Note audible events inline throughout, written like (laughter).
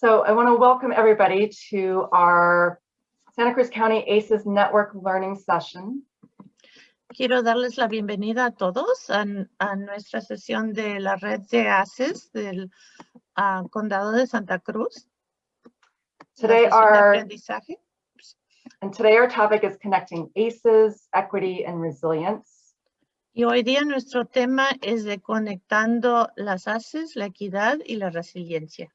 So I want to welcome everybody to our Santa Cruz County ACES Network Learning Session. Quiero darles la bienvenida a todos a, a nuestra sesión de la red de ACES del uh, Condado de Santa Cruz. Today our, and today our topic is connecting ACES, equity, and resilience. Y hoy día nuestro tema es de conectando las ACES, la equidad y la resiliencia.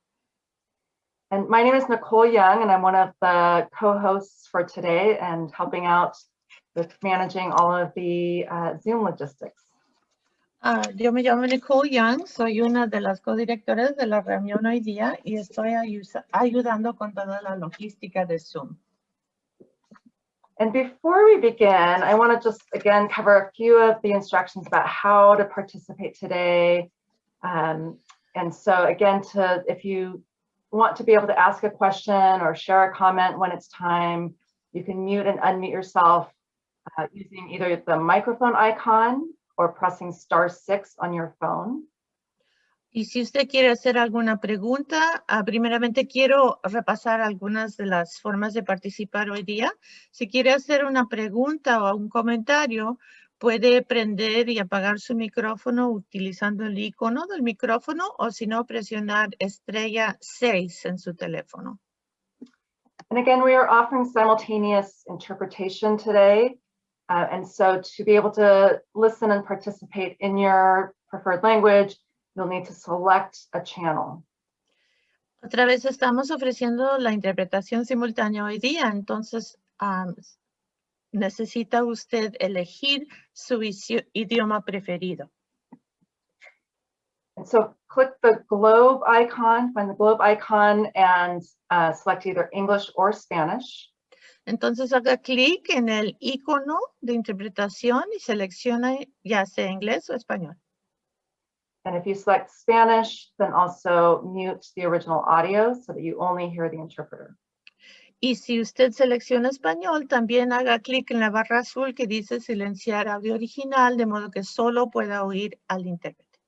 And my name is Nicole Young, and I'm one of the co-hosts for today and helping out with managing all of the uh, Zoom logistics. Uh, yo me llamo Nicole Young, soy una de las codirectoras de la reunión hoy día y estoy ayudando con toda la logística de Zoom. And before we begin, I want to just again cover a few of the instructions about how to participate today. Um, and so again, to if you want to be able to ask a question or share a comment when it's time, you can mute and unmute yourself uh, using either the microphone icon or pressing star six on your phone. Y si usted quiere hacer alguna pregunta, uh, primeramente quiero repasar algunas de las formas de participar hoy día. Si quiere hacer una pregunta o un comentario, puede prender y apagar su micrófono utilizando el icono del micrófono o si no, presionar estrella 6 en su teléfono. And again, we are offering simultaneous interpretation today. Uh, and so to be able to listen and participate in your preferred language, you'll need to select a channel. Otra vez estamos ofreciendo la interpretación simultánea hoy día, entonces um, necesita usted elegir su idioma preferido. So click the globe icon, find the globe icon and uh, select either English or Spanish. Entonces haga clic en el icono de interpretación y seleccione ya sea inglés o español. And if you select Spanish, then also mute the original audio so that you only hear the interpreter. Y si usted selecciona español, también haga clic en la barra azul que dice silenciar audio original, de modo que solo pueda oír al intérprete.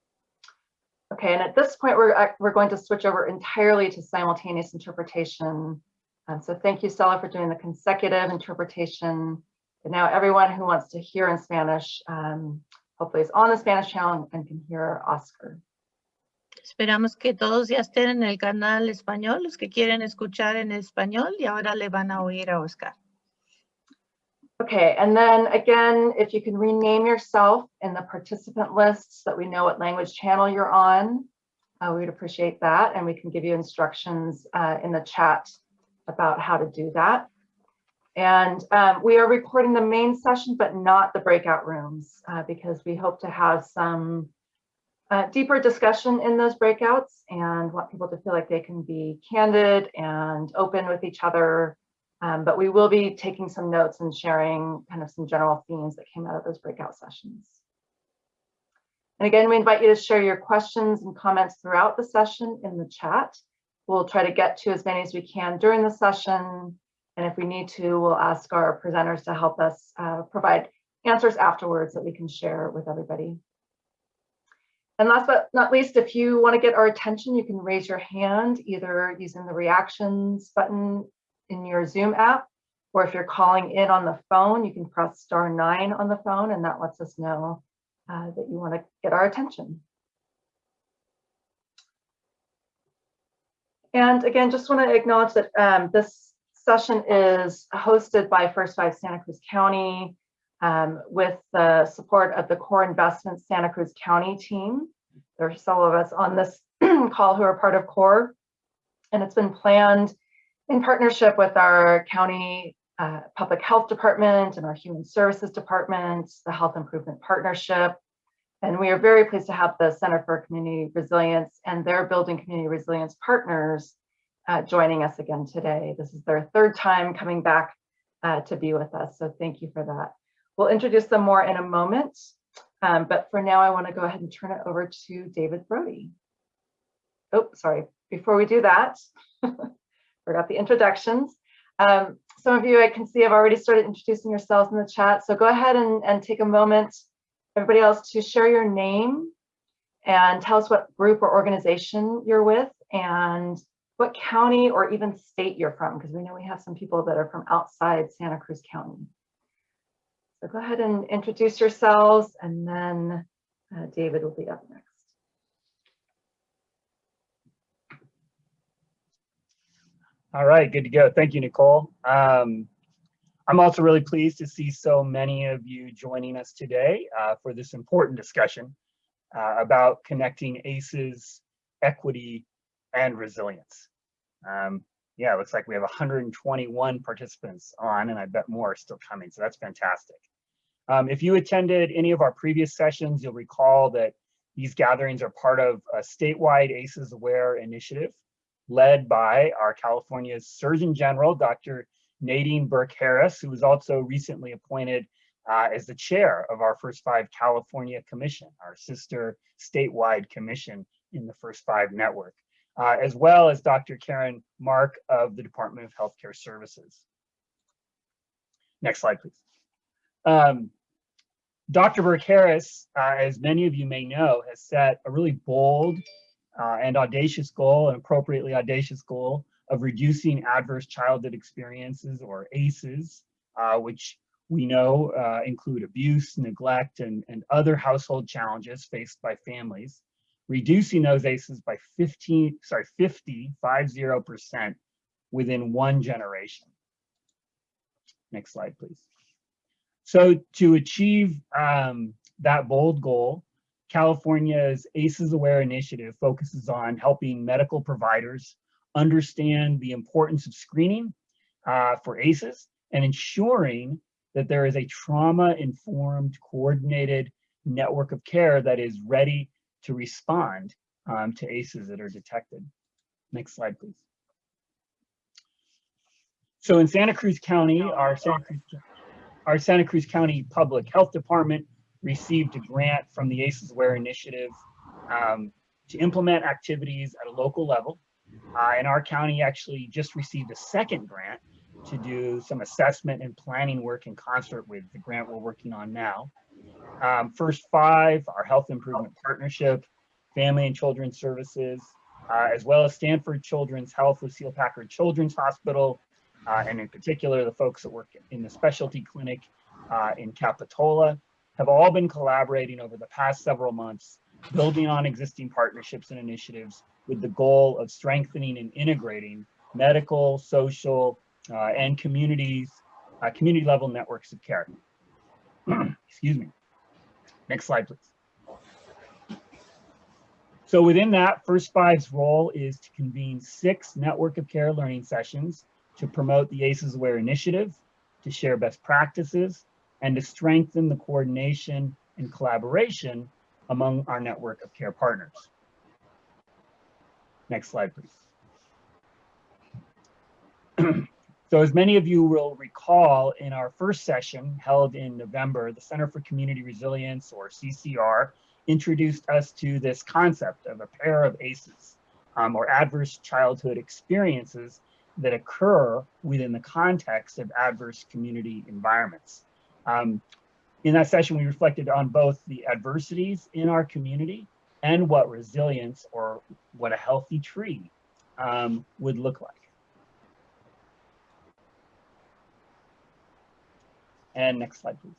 Okay, and at this point, we're, uh, we're going to switch over entirely to simultaneous interpretation. Um, so thank you, Stella, for doing the consecutive interpretation. And now everyone who wants to hear in Spanish um, hopefully is on the Spanish channel and can hear Oscar. Esperamos que todos ya estén en el canal español, los que quieren escuchar en español y ahora le van a oír a Oscar. Okay, and then again, if you can rename yourself in the participant list so that we know what language channel you're on, uh, we would appreciate that. And we can give you instructions uh, in the chat about how to do that. And um, we are recording the main session, but not the breakout rooms, uh, because we hope to have some uh, deeper discussion in those breakouts and want people to feel like they can be candid and open with each other. Um, but we will be taking some notes and sharing kind of some general themes that came out of those breakout sessions. And again, we invite you to share your questions and comments throughout the session in the chat. We'll try to get to as many as we can during the session. And if we need to, we'll ask our presenters to help us uh, provide answers afterwards that we can share with everybody. And last but not least, if you want to get our attention, you can raise your hand either using the reactions button in your Zoom app, or if you're calling in on the phone, you can press star nine on the phone and that lets us know uh, that you want to get our attention. And again, just want to acknowledge that um, this session is hosted by First Five Santa Cruz County um, with the support of the Core Investments Santa Cruz County team. There are several of us on this (clears throat) call who are part of Core, and it's been planned in partnership with our county uh, public health department and our human services department, the health improvement partnership. And we are very pleased to have the Center for Community Resilience and their building community resilience partners uh, joining us again today. This is their third time coming back uh, to be with us, so thank you for that. We'll introduce them more in a moment, um, but for now I want to go ahead and turn it over to David Brody. Oh, sorry, before we do that, (laughs) forgot the introductions. Um, some of you I can see have already started introducing yourselves in the chat, so go ahead and, and take a moment, everybody else, to share your name and tell us what group or organization you're with and what county or even state you're from, because we know we have some people that are from outside Santa Cruz County. So go ahead and introduce yourselves and then uh, David will be up next. All right, good to go. Thank you, Nicole. Um, I'm also really pleased to see so many of you joining us today uh, for this important discussion uh, about connecting ACEs, equity, and resilience. Um, yeah, it looks like we have 121 participants on, and I bet more are still coming, so that's fantastic. Um, if you attended any of our previous sessions, you'll recall that these gatherings are part of a statewide ACEs Aware initiative led by our California Surgeon General, Dr. Nadine Burke Harris, who was also recently appointed uh, as the chair of our First Five California Commission, our sister statewide commission in the First Five network, uh, as well as Dr. Karen Mark of the Department of Healthcare Services. Next slide, please. Um, Dr. Burke Harris, uh, as many of you may know, has set a really bold uh, and audacious goal, an appropriately audacious goal of reducing adverse childhood experiences or ACEs, uh, which we know uh, include abuse, neglect, and, and other household challenges faced by families, reducing those ACEs by 15, sorry, 50, 50% within one generation. Next slide, please. So to achieve um, that bold goal, California's ACEs Aware initiative focuses on helping medical providers understand the importance of screening uh, for ACEs and ensuring that there is a trauma-informed, coordinated network of care that is ready to respond um, to ACEs that are detected. Next slide, please. So in Santa Cruz County, our Santa Cruz, our Santa Cruz County Public Health Department received a grant from the ACEs Aware initiative um, to implement activities at a local level. Uh, and our county actually just received a second grant to do some assessment and planning work in concert with the grant we're working on now. Um, first five, our health improvement partnership, family and children's services, uh, as well as Stanford Children's Health, Lucile Packard Children's Hospital, uh, and in particular, the folks that work in the specialty clinic uh, in Capitola, have all been collaborating over the past several months, building on existing partnerships and initiatives with the goal of strengthening and integrating medical, social, uh, and communities, uh, community level networks of care. (clears throat) Excuse me. Next slide, please. So within that, First Five's role is to convene six network of care learning sessions to promote the ACEs Aware initiative, to share best practices, and to strengthen the coordination and collaboration among our network of care partners. Next slide, please. (clears throat) so as many of you will recall in our first session held in November, the Center for Community Resilience or CCR introduced us to this concept of a pair of ACEs um, or adverse childhood experiences that occur within the context of adverse community environments. Um, in that session, we reflected on both the adversities in our community and what resilience or what a healthy tree um, would look like. And next slide, please.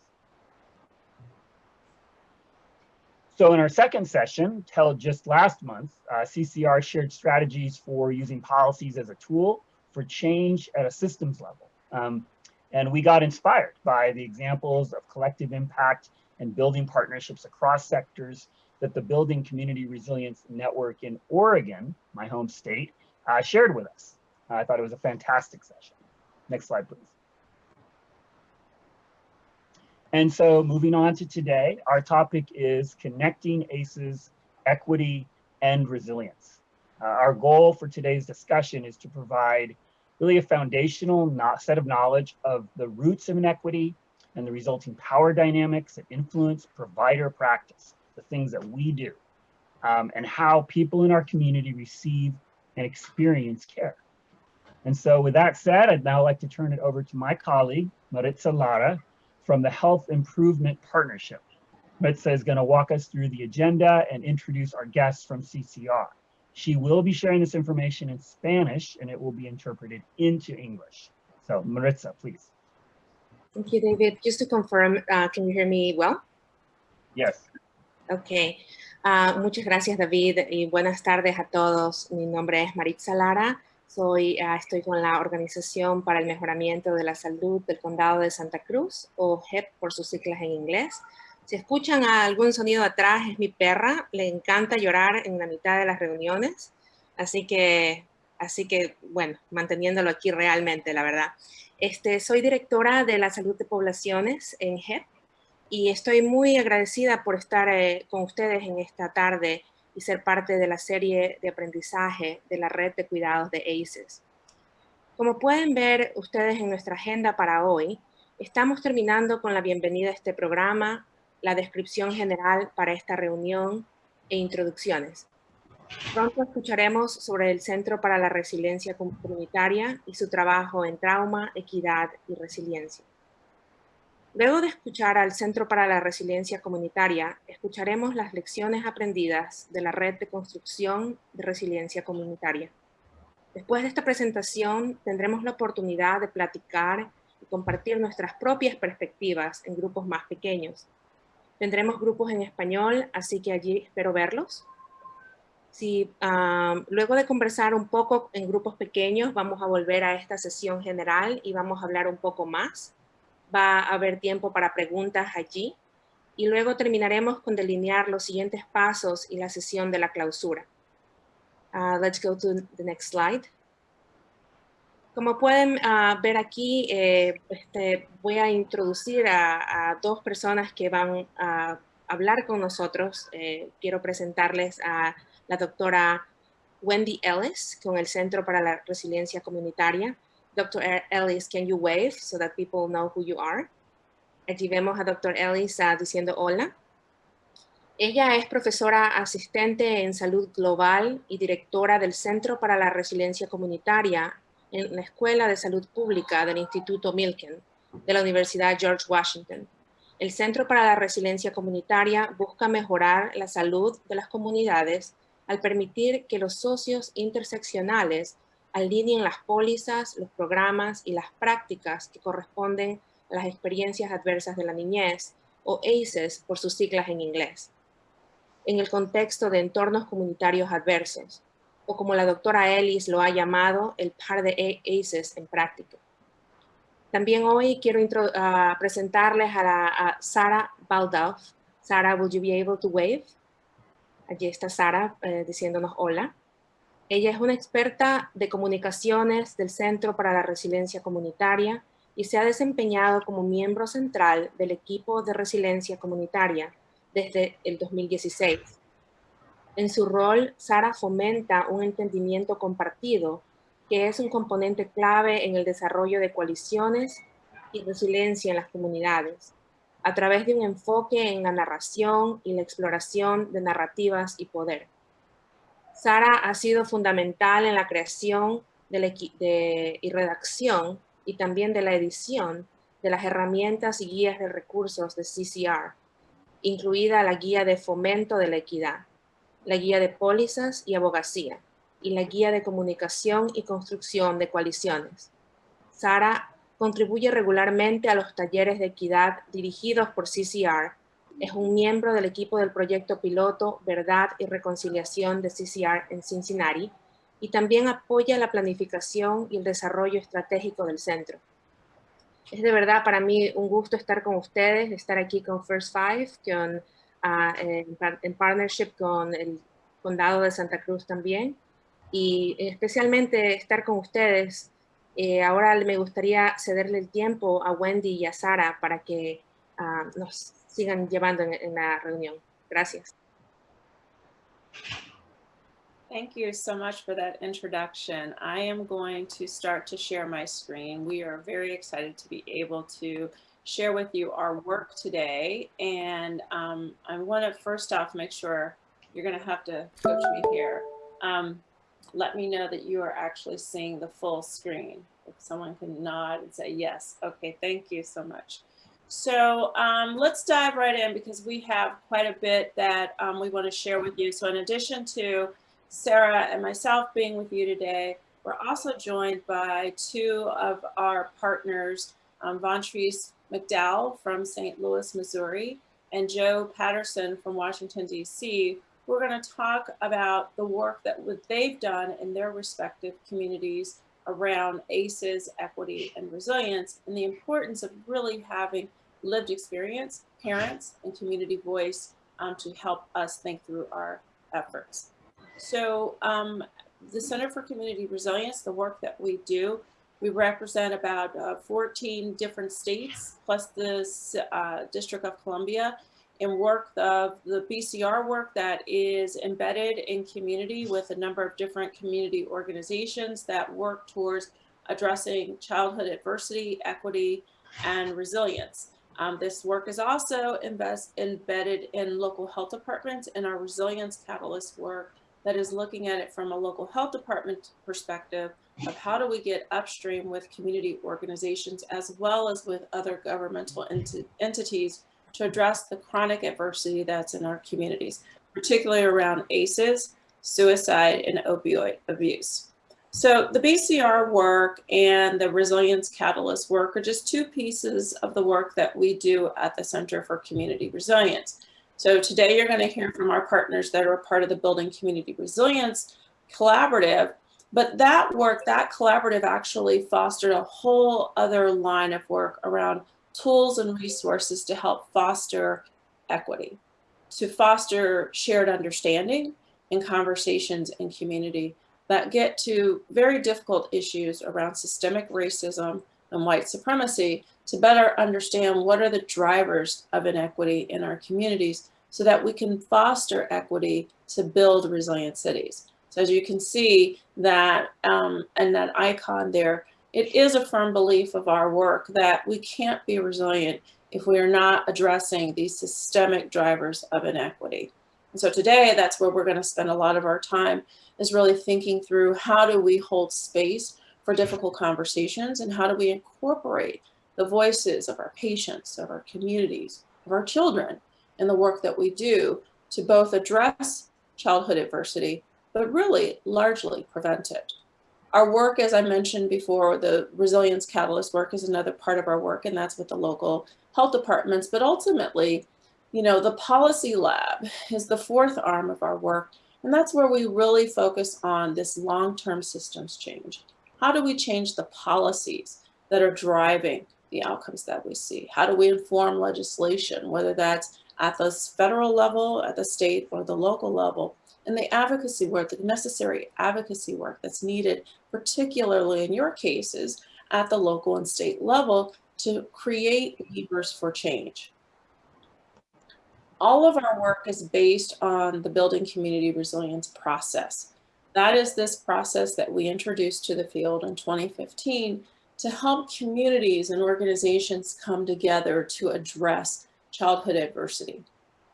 So in our second session, held just last month, uh, CCR shared strategies for using policies as a tool for change at a systems level. Um, and we got inspired by the examples of collective impact and building partnerships across sectors that the Building Community Resilience Network in Oregon, my home state, uh, shared with us. I thought it was a fantastic session. Next slide, please. And so moving on to today, our topic is connecting ACEs, equity, and resilience. Uh, our goal for today's discussion is to provide really a foundational set of knowledge of the roots of inequity and the resulting power dynamics that influence provider practice, the things that we do, um, and how people in our community receive and experience care. And so with that said, I'd now like to turn it over to my colleague, Maritza Lara, from the Health Improvement Partnership. Maritza is gonna walk us through the agenda and introduce our guests from CCR. She will be sharing this information in Spanish and it will be interpreted into English. So Maritza, please. Thank you, David. Just to confirm, uh, can you hear me well? Yes. Ok. Ah, muchas gracias, David, y buenas tardes a todos. Mi nombre es Maritza Lara. Soy, ah, estoy con la Organización para el Mejoramiento de la Salud del Condado de Santa Cruz, o HEP por sus siglas en inglés. Si escuchan algún sonido atrás, es mi perra. Le encanta llorar en la mitad de las reuniones. Así que, así que bueno, manteniéndolo aquí realmente, la verdad. Este, soy directora de la salud de poblaciones en HEP y estoy muy agradecida por estar eh, con ustedes en esta tarde y ser parte de la serie de aprendizaje de la red de cuidados de ACES. Como pueden ver ustedes en nuestra agenda para hoy, estamos terminando con la bienvenida a este programa, la descripción general para esta reunión e introducciones. Pronto escucharemos sobre el Centro para la Resiliencia Comunitaria y su trabajo en trauma, equidad y resiliencia. Luego de escuchar al Centro para la Resiliencia Comunitaria, escucharemos las lecciones aprendidas de la Red de Construcción de Resiliencia Comunitaria. Después de esta presentación, tendremos la oportunidad de platicar y compartir nuestras propias perspectivas en grupos más pequeños. Tendremos grupos en español, así que allí espero verlos. Si, um, luego de conversar un poco en grupos pequeños, vamos a volver a esta sesión general y vamos a hablar un poco más va a haber tiempo para preguntas allí y luego terminaremos con delinear los siguientes pasos y la sesión de la clausura. Uh, let's go to the next slide. Como pueden uh, ver aquí, eh, este, voy a introducir a, a, dos personas que van a hablar con nosotros. Eh, quiero presentarles a la doctora Wendy Ellis con el Centro para la Resiliencia Comunitaria. Dr. Ellis, can you wave so that people know who you are? Allí vemos a Dr. Ellis diciendo hola. Ella es profesora asistente en salud global y directora del Centro para la Resiliencia Comunitaria en la Escuela de Salud Pública del Instituto Milken de la Universidad George Washington. El Centro para la Resiliencia Comunitaria busca mejorar la salud de las comunidades al permitir que los socios interseccionales alineen las pólizas, los programas y las prácticas que corresponden a las experiencias adversas de la niñez, o ACEs por sus siglas en inglés, en el contexto de entornos comunitarios adversos, o como la doctora Ellis lo ha llamado, el par de ACEs en práctica. También hoy quiero uh, presentarles a, la, a Sara Baldauf. Sara, will you be able to wave? Allí está Sara eh, diciéndonos hola. Ella es una experta de comunicaciones del Centro para la Resiliencia Comunitaria y se ha desempeñado como miembro central del equipo de resiliencia comunitaria desde el 2016. En su rol, Sara fomenta un entendimiento compartido que es un componente clave en el desarrollo de coaliciones y resiliencia en las comunidades, a través de un enfoque en la narración y la exploración de narrativas y poder. Sara ha sido fundamental en la creación de, y redacción y también de la edición de las herramientas y guías de recursos de CCR, incluida la guía de fomento de la equidad, la guía de pólizas y abogacía, y la guía de comunicación y construcción de coaliciones. Sara contribuye regularmente a los talleres de equidad dirigidos por CCR es un miembro del equipo del proyecto piloto Verdad y Reconciliación de CCR en Cincinnati y también apoya la planificación y el desarrollo estratégico del centro. Es de verdad para mí un gusto estar con ustedes, estar aquí con First Five, con, en, en, partnership con el Condado de Santa Cruz también, y especialmente estar con ustedes. Eh, ahora me gustaría cederle el tiempo a Wendy y a Sara para que uh, nos sigan llevando en, en la reunión. Gracias. Thank you so much for that introduction. I am going to start to share my screen. We are very excited to be able to share with you our work today. And um, I want to first off make sure you're going to have to coach me here. Um, let me know that you are actually seeing the full screen. If someone can nod and say yes. Okay, thank you so much. So um, let's dive right in because we have quite a bit that um, we want to share with you. So in addition to Sarah and myself being with you today. We're also joined by two of our partners, um, Vontrice McDowell from St. Louis, Missouri, and Joe Patterson from Washington, D.C. We're going to talk about the work that they've done in their respective communities around ACEs, equity, and resilience, and the importance of really having lived experience, parents, and community voice um, to help us think through our efforts. So um, the Center for Community Resilience, the work that we do, we represent about uh, 14 different states plus the uh, District of Columbia and work of the BCR work that is embedded in community with a number of different community organizations that work towards addressing childhood adversity, equity, and resilience. Um, this work is also embedded in local health departments and our resilience catalyst work that is looking at it from a local health department perspective of how do we get upstream with community organizations as well as with other governmental ent entities to address the chronic adversity that's in our communities, particularly around ACEs, suicide, and opioid abuse. So the BCR work and the Resilience Catalyst work are just two pieces of the work that we do at the Center for Community Resilience. So today you're going to hear from our partners that are part of the Building Community Resilience Collaborative, but that work, that collaborative actually fostered a whole other line of work around tools and resources to help foster equity, to foster shared understanding and conversations in community that get to very difficult issues around systemic racism and white supremacy to better understand what are the drivers of inequity in our communities so that we can foster equity to build resilient cities. So as you can see that, um, and that icon there, it is a firm belief of our work that we can't be resilient if we are not addressing these systemic drivers of inequity. And so today, that's where we're going to spend a lot of our time is really thinking through how do we hold space for difficult conversations and how do we incorporate the voices of our patients, of our communities, of our children in the work that we do to both address childhood adversity, but really largely prevent it. Our work, as I mentioned before, the Resilience Catalyst work is another part of our work, and that's with the local health departments. But ultimately, you know, the policy lab is the fourth arm of our work, and that's where we really focus on this long-term systems change. How do we change the policies that are driving the outcomes that we see? How do we inform legislation, whether that's at the federal level, at the state, or the local level? and the advocacy work, the necessary advocacy work that's needed, particularly in your cases at the local and state level to create levers for change. All of our work is based on the building community resilience process. That is this process that we introduced to the field in 2015 to help communities and organizations come together to address childhood adversity.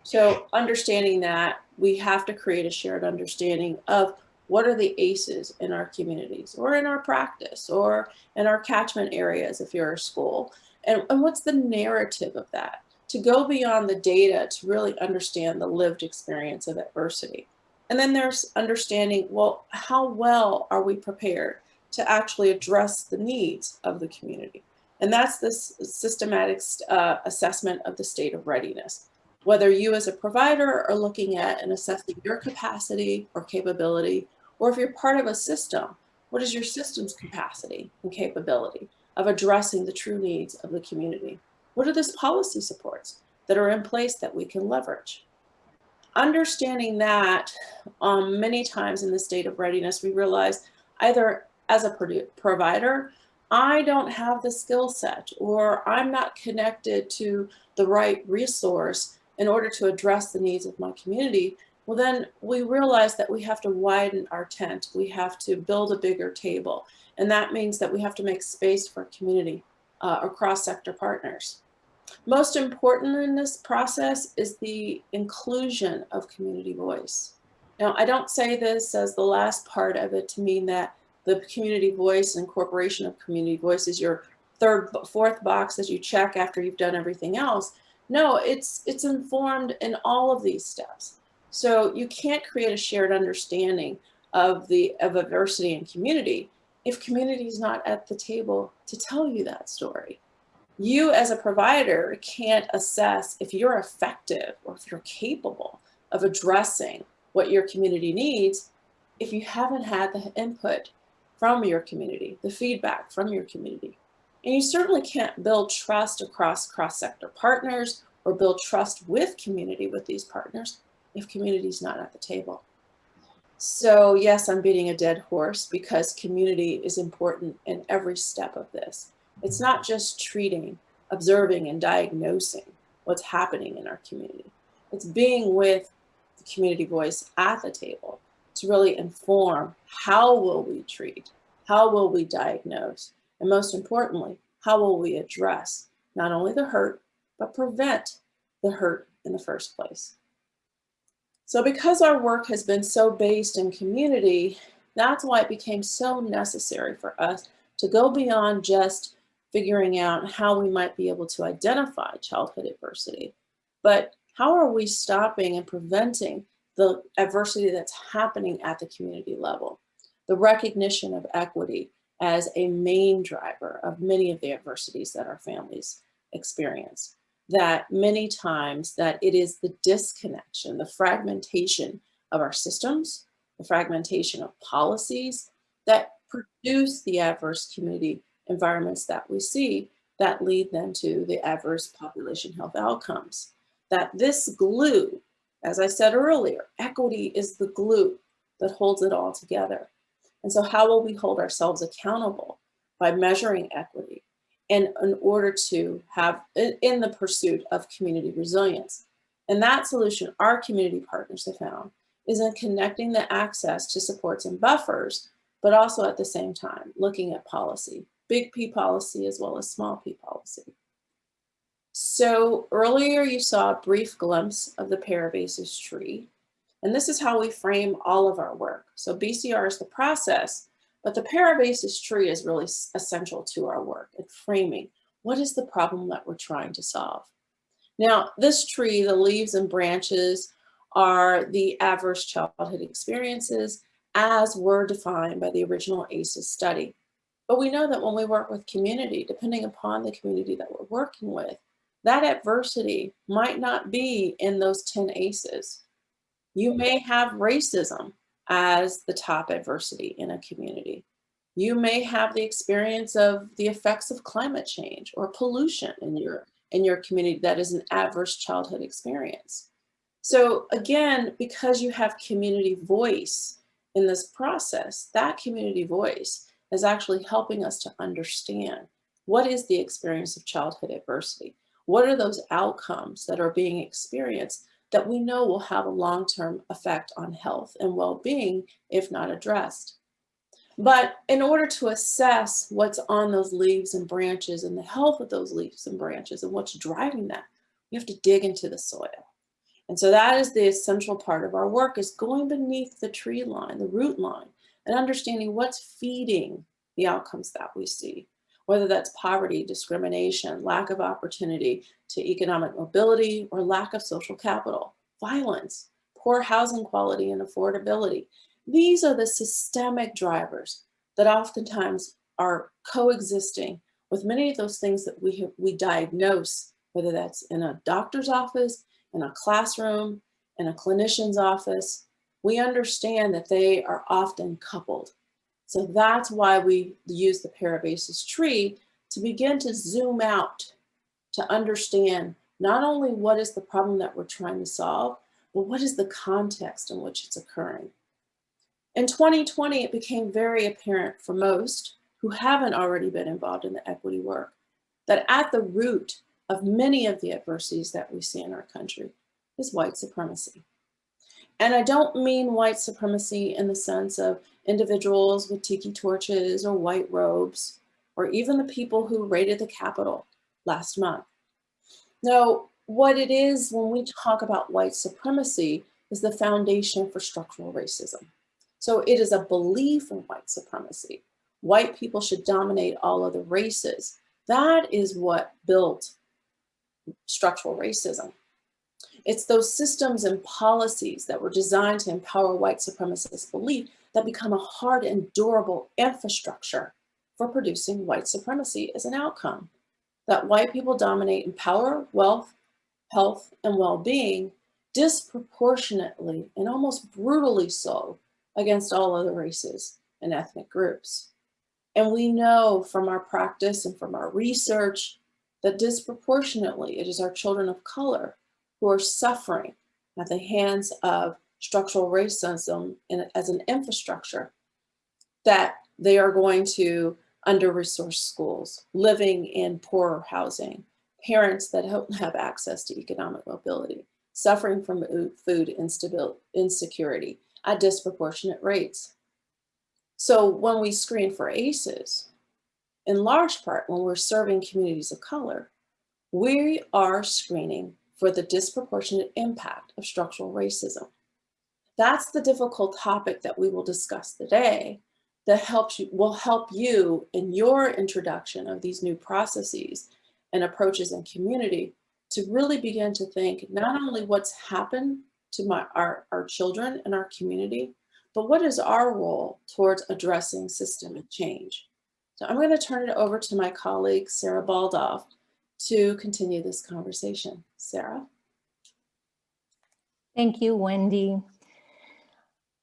So understanding that we have to create a shared understanding of what are the ACEs in our communities or in our practice or in our catchment areas if you're a school and, and what's the narrative of that to go beyond the data to really understand the lived experience of adversity. And then there's understanding, well, how well are we prepared to actually address the needs of the community? And that's this systematic uh, assessment of the state of readiness whether you as a provider are looking at and assessing your capacity or capability, or if you're part of a system, what is your system's capacity and capability of addressing the true needs of the community? What are the policy supports that are in place that we can leverage? Understanding that um, many times in the state of readiness, we realize either as a provider, I don't have the skill set or I'm not connected to the right resource in order to address the needs of my community, well then we realize that we have to widen our tent. We have to build a bigger table. And that means that we have to make space for community uh, or cross-sector partners. Most important in this process is the inclusion of community voice. Now, I don't say this as the last part of it to mean that the community voice and incorporation of community voice is your third, fourth box that you check after you've done everything else. No, it's, it's informed in all of these steps. So you can't create a shared understanding of the of adversity and community if community is not at the table to tell you that story. You as a provider can't assess if you're effective or if you're capable of addressing what your community needs if you haven't had the input from your community, the feedback from your community. And you certainly can't build trust across cross-sector partners or build trust with community with these partners if community is not at the table. So yes, I'm beating a dead horse because community is important in every step of this. It's not just treating, observing, and diagnosing what's happening in our community. It's being with the community voice at the table to really inform how will we treat, how will we diagnose, and most importantly, how will we address not only the hurt, but prevent the hurt in the first place. So because our work has been so based in community, that's why it became so necessary for us to go beyond just figuring out how we might be able to identify childhood adversity, but how are we stopping and preventing the adversity that's happening at the community level? The recognition of equity as a main driver of many of the adversities that our families experience that many times that it is the disconnection, the fragmentation of our systems, the fragmentation of policies that produce the adverse community environments that we see that lead then to the adverse population health outcomes. That this glue, as I said earlier, equity is the glue that holds it all together. And so how will we hold ourselves accountable by measuring equity, and in order to have in the pursuit of community resilience. And that solution our community partners have found is in connecting the access to supports and buffers, but also at the same time, looking at policy, big P policy as well as small p policy. So earlier you saw a brief glimpse of the Pair of ACEs tree, and this is how we frame all of our work. So BCR is the process, but the pair of ACEs tree is really essential to our work at framing what is the problem that we're trying to solve. Now, this tree, the leaves and branches are the adverse childhood experiences as were defined by the original ACEs study. But we know that when we work with community, depending upon the community that we're working with, that adversity might not be in those 10 ACEs. You may have racism as the top adversity in a community. You may have the experience of the effects of climate change or pollution in your, in your community that is an adverse childhood experience. So again, because you have community voice in this process, that community voice is actually helping us to understand what is the experience of childhood adversity? What are those outcomes that are being experienced that we know will have a long-term effect on health and well-being if not addressed. But in order to assess what's on those leaves and branches and the health of those leaves and branches and what's driving that, we have to dig into the soil. And so that is the essential part of our work is going beneath the tree line, the root line, and understanding what's feeding the outcomes that we see whether that's poverty, discrimination, lack of opportunity to economic mobility, or lack of social capital, violence, poor housing quality and affordability. These are the systemic drivers that oftentimes are coexisting with many of those things that we, have, we diagnose, whether that's in a doctor's office, in a classroom, in a clinician's office. We understand that they are often coupled so that's why we use the pair of ACEs tree to begin to zoom out to understand not only what is the problem that we're trying to solve, but what is the context in which it's occurring. In 2020, it became very apparent for most who haven't already been involved in the equity work that at the root of many of the adversities that we see in our country is white supremacy. And I don't mean white supremacy in the sense of individuals with tiki torches or white robes, or even the people who raided the Capitol last month. No, what it is when we talk about white supremacy is the foundation for structural racism. So it is a belief in white supremacy. White people should dominate all other races. That is what built structural racism. It's those systems and policies that were designed to empower white supremacist belief that become a hard and durable infrastructure for producing white supremacy as an outcome. That white people dominate in power, wealth, health, and well-being disproportionately and almost brutally so against all other races and ethnic groups. And we know from our practice and from our research that disproportionately it is our children of color who are suffering at the hands of structural racism in, as an infrastructure that they are going to under-resourced schools, living in poorer housing, parents that don't (laughs) have access to economic mobility, suffering from food insecurity at disproportionate rates. So when we screen for ACEs, in large part when we're serving communities of color, we are screening for the disproportionate impact of structural racism. That's the difficult topic that we will discuss today that helps you, will help you in your introduction of these new processes and approaches in community to really begin to think not only what's happened to my, our, our children and our community, but what is our role towards addressing systemic change? So I'm going to turn it over to my colleague, Sarah Baldauf, to continue this conversation. Sarah? Thank you, Wendy.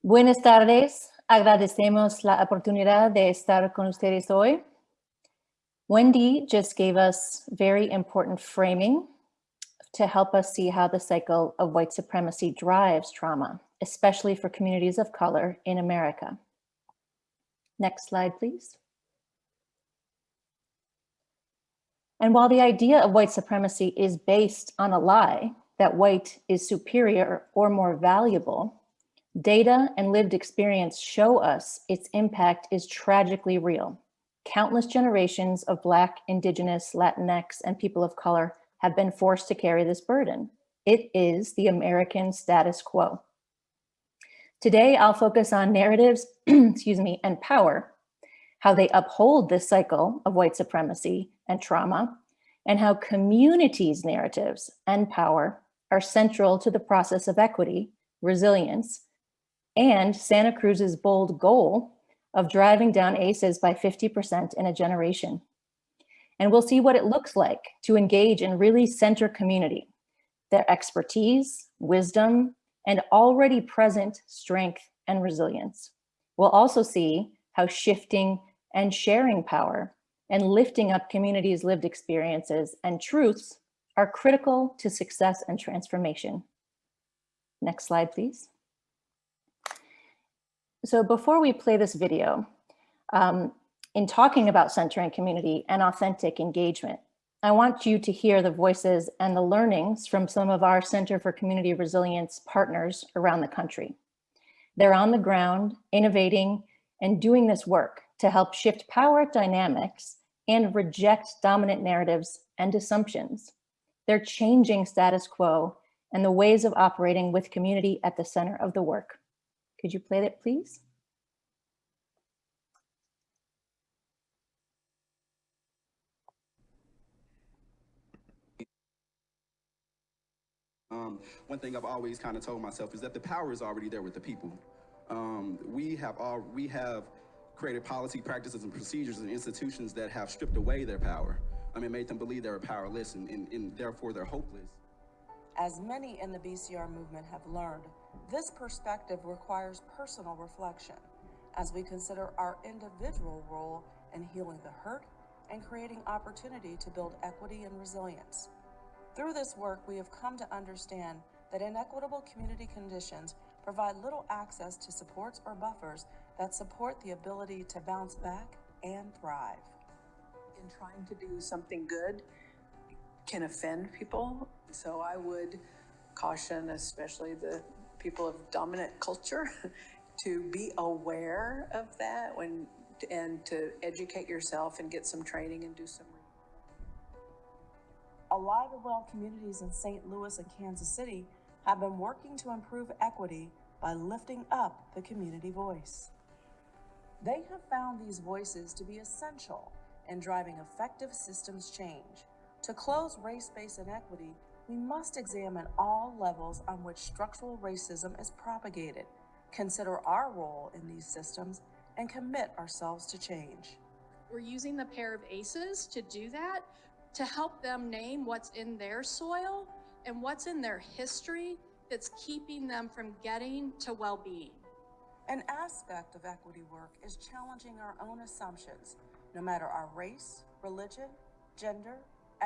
Buenas tardes. Agradecemos la oportunidad de estar con ustedes hoy. Wendy just gave us very important framing to help us see how the cycle of white supremacy drives trauma, especially for communities of color in America. Next slide, please. And while the idea of white supremacy is based on a lie that white is superior or more valuable, data and lived experience show us its impact is tragically real. Countless generations of Black, Indigenous, Latinx, and people of color have been forced to carry this burden. It is the American status quo. Today, I'll focus on narratives, (clears throat) excuse me, and power, how they uphold this cycle of white supremacy and trauma, and how communities' narratives and power are central to the process of equity, resilience, and Santa Cruz's bold goal of driving down ACEs by 50% in a generation. And we'll see what it looks like to engage and really center community, their expertise, wisdom, and already present strength and resilience. We'll also see how shifting and sharing power and lifting up communities' lived experiences and truths are critical to success and transformation. Next slide, please. So before we play this video, um, in talking about centering community and authentic engagement, I want you to hear the voices and the learnings from some of our Center for Community Resilience partners around the country. They're on the ground, innovating and doing this work to help shift power dynamics and reject dominant narratives and assumptions. They're changing status quo and the ways of operating with community at the center of the work. Could you play that, please? Um, one thing I've always kind of told myself is that the power is already there with the people. Um, we have all we have created policy practices and procedures and institutions that have stripped away their power. I mean, made them believe they were powerless and, and, and therefore they're hopeless. As many in the BCR movement have learned, this perspective requires personal reflection as we consider our individual role in healing the hurt and creating opportunity to build equity and resilience. Through this work, we have come to understand that inequitable community conditions provide little access to supports or buffers that support the ability to bounce back and thrive. In trying to do something good can offend people. So I would caution, especially the people of dominant culture, (laughs) to be aware of that when and to educate yourself and get some training and do some Alive and Well communities in St. Louis and Kansas City have been working to improve equity by lifting up the community voice. They have found these voices to be essential in driving effective systems change. To close race-based inequity, we must examine all levels on which structural racism is propagated, consider our role in these systems, and commit ourselves to change. We're using the pair of aces to do that, to help them name what's in their soil and what's in their history that's keeping them from getting to well-being. An aspect of equity work is challenging our own assumptions, no matter our race, religion, gender,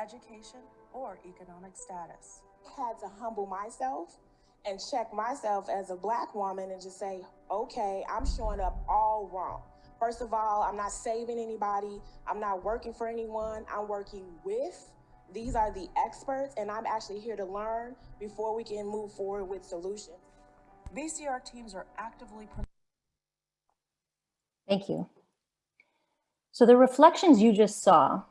education, or economic status. I had to humble myself and check myself as a black woman and just say, okay, I'm showing up all wrong. First of all, I'm not saving anybody. I'm not working for anyone. I'm working with. These are the experts, and I'm actually here to learn before we can move forward with solutions. BCR teams are actively Thank you. So the reflections you just saw,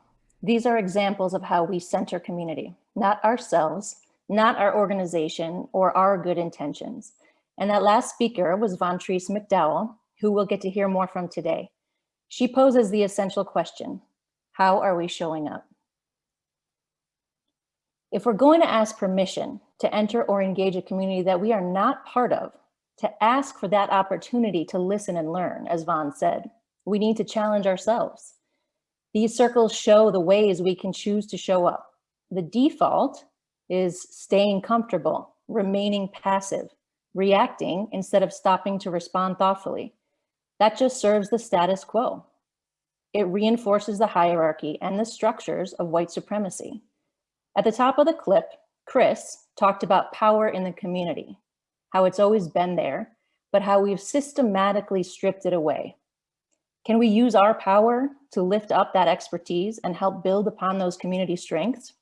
these are examples of how we center community, not ourselves, not our organization or our good intentions. And that last speaker was Vontrice McDowell, who we'll get to hear more from today. She poses the essential question, how are we showing up? If we're going to ask permission to enter or engage a community that we are not part of, to ask for that opportunity to listen and learn, as Vaughn said, we need to challenge ourselves. These circles show the ways we can choose to show up. The default is staying comfortable, remaining passive, reacting instead of stopping to respond thoughtfully. That just serves the status quo. It reinforces the hierarchy and the structures of white supremacy. At the top of the clip, Chris talked about power in the community, how it's always been there, but how we've systematically stripped it away. Can we use our power to lift up that expertise and help build upon those community strengths?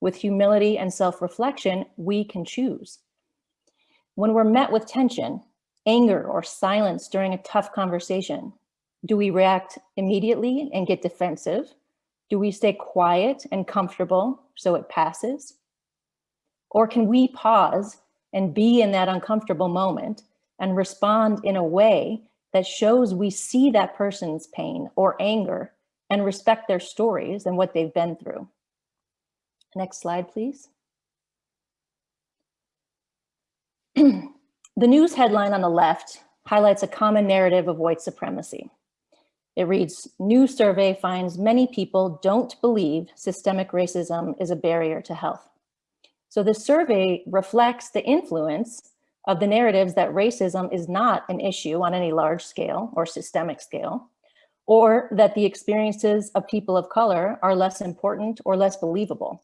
With humility and self-reflection, we can choose. When we're met with tension, anger, or silence during a tough conversation, do we react immediately and get defensive? Do we stay quiet and comfortable so it passes? Or can we pause and be in that uncomfortable moment and respond in a way that shows we see that person's pain or anger and respect their stories and what they've been through. Next slide, please. (clears throat) the news headline on the left highlights a common narrative of white supremacy. It reads, new survey finds many people don't believe systemic racism is a barrier to health. So the survey reflects the influence of the narratives that racism is not an issue on any large scale or systemic scale, or that the experiences of people of color are less important or less believable.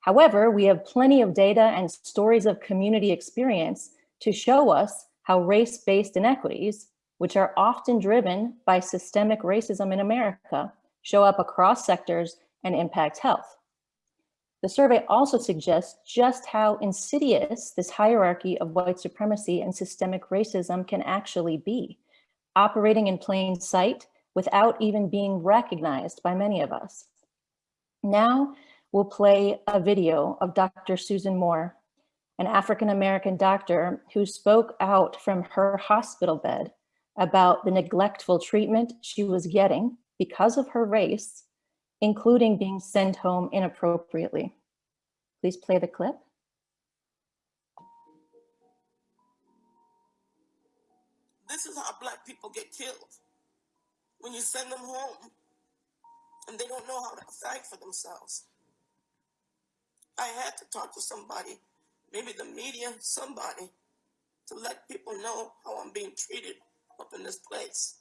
However, we have plenty of data and stories of community experience to show us how race-based inequities, which are often driven by systemic racism in America, show up across sectors and impact health. The survey also suggests just how insidious this hierarchy of white supremacy and systemic racism can actually be, operating in plain sight without even being recognized by many of us. Now, we'll play a video of Dr. Susan Moore, an African-American doctor who spoke out from her hospital bed about the neglectful treatment she was getting because of her race including being sent home inappropriately. Please play the clip. This is how black people get killed. When you send them home and they don't know how to fight for themselves. I had to talk to somebody, maybe the media, somebody, to let people know how I'm being treated up in this place.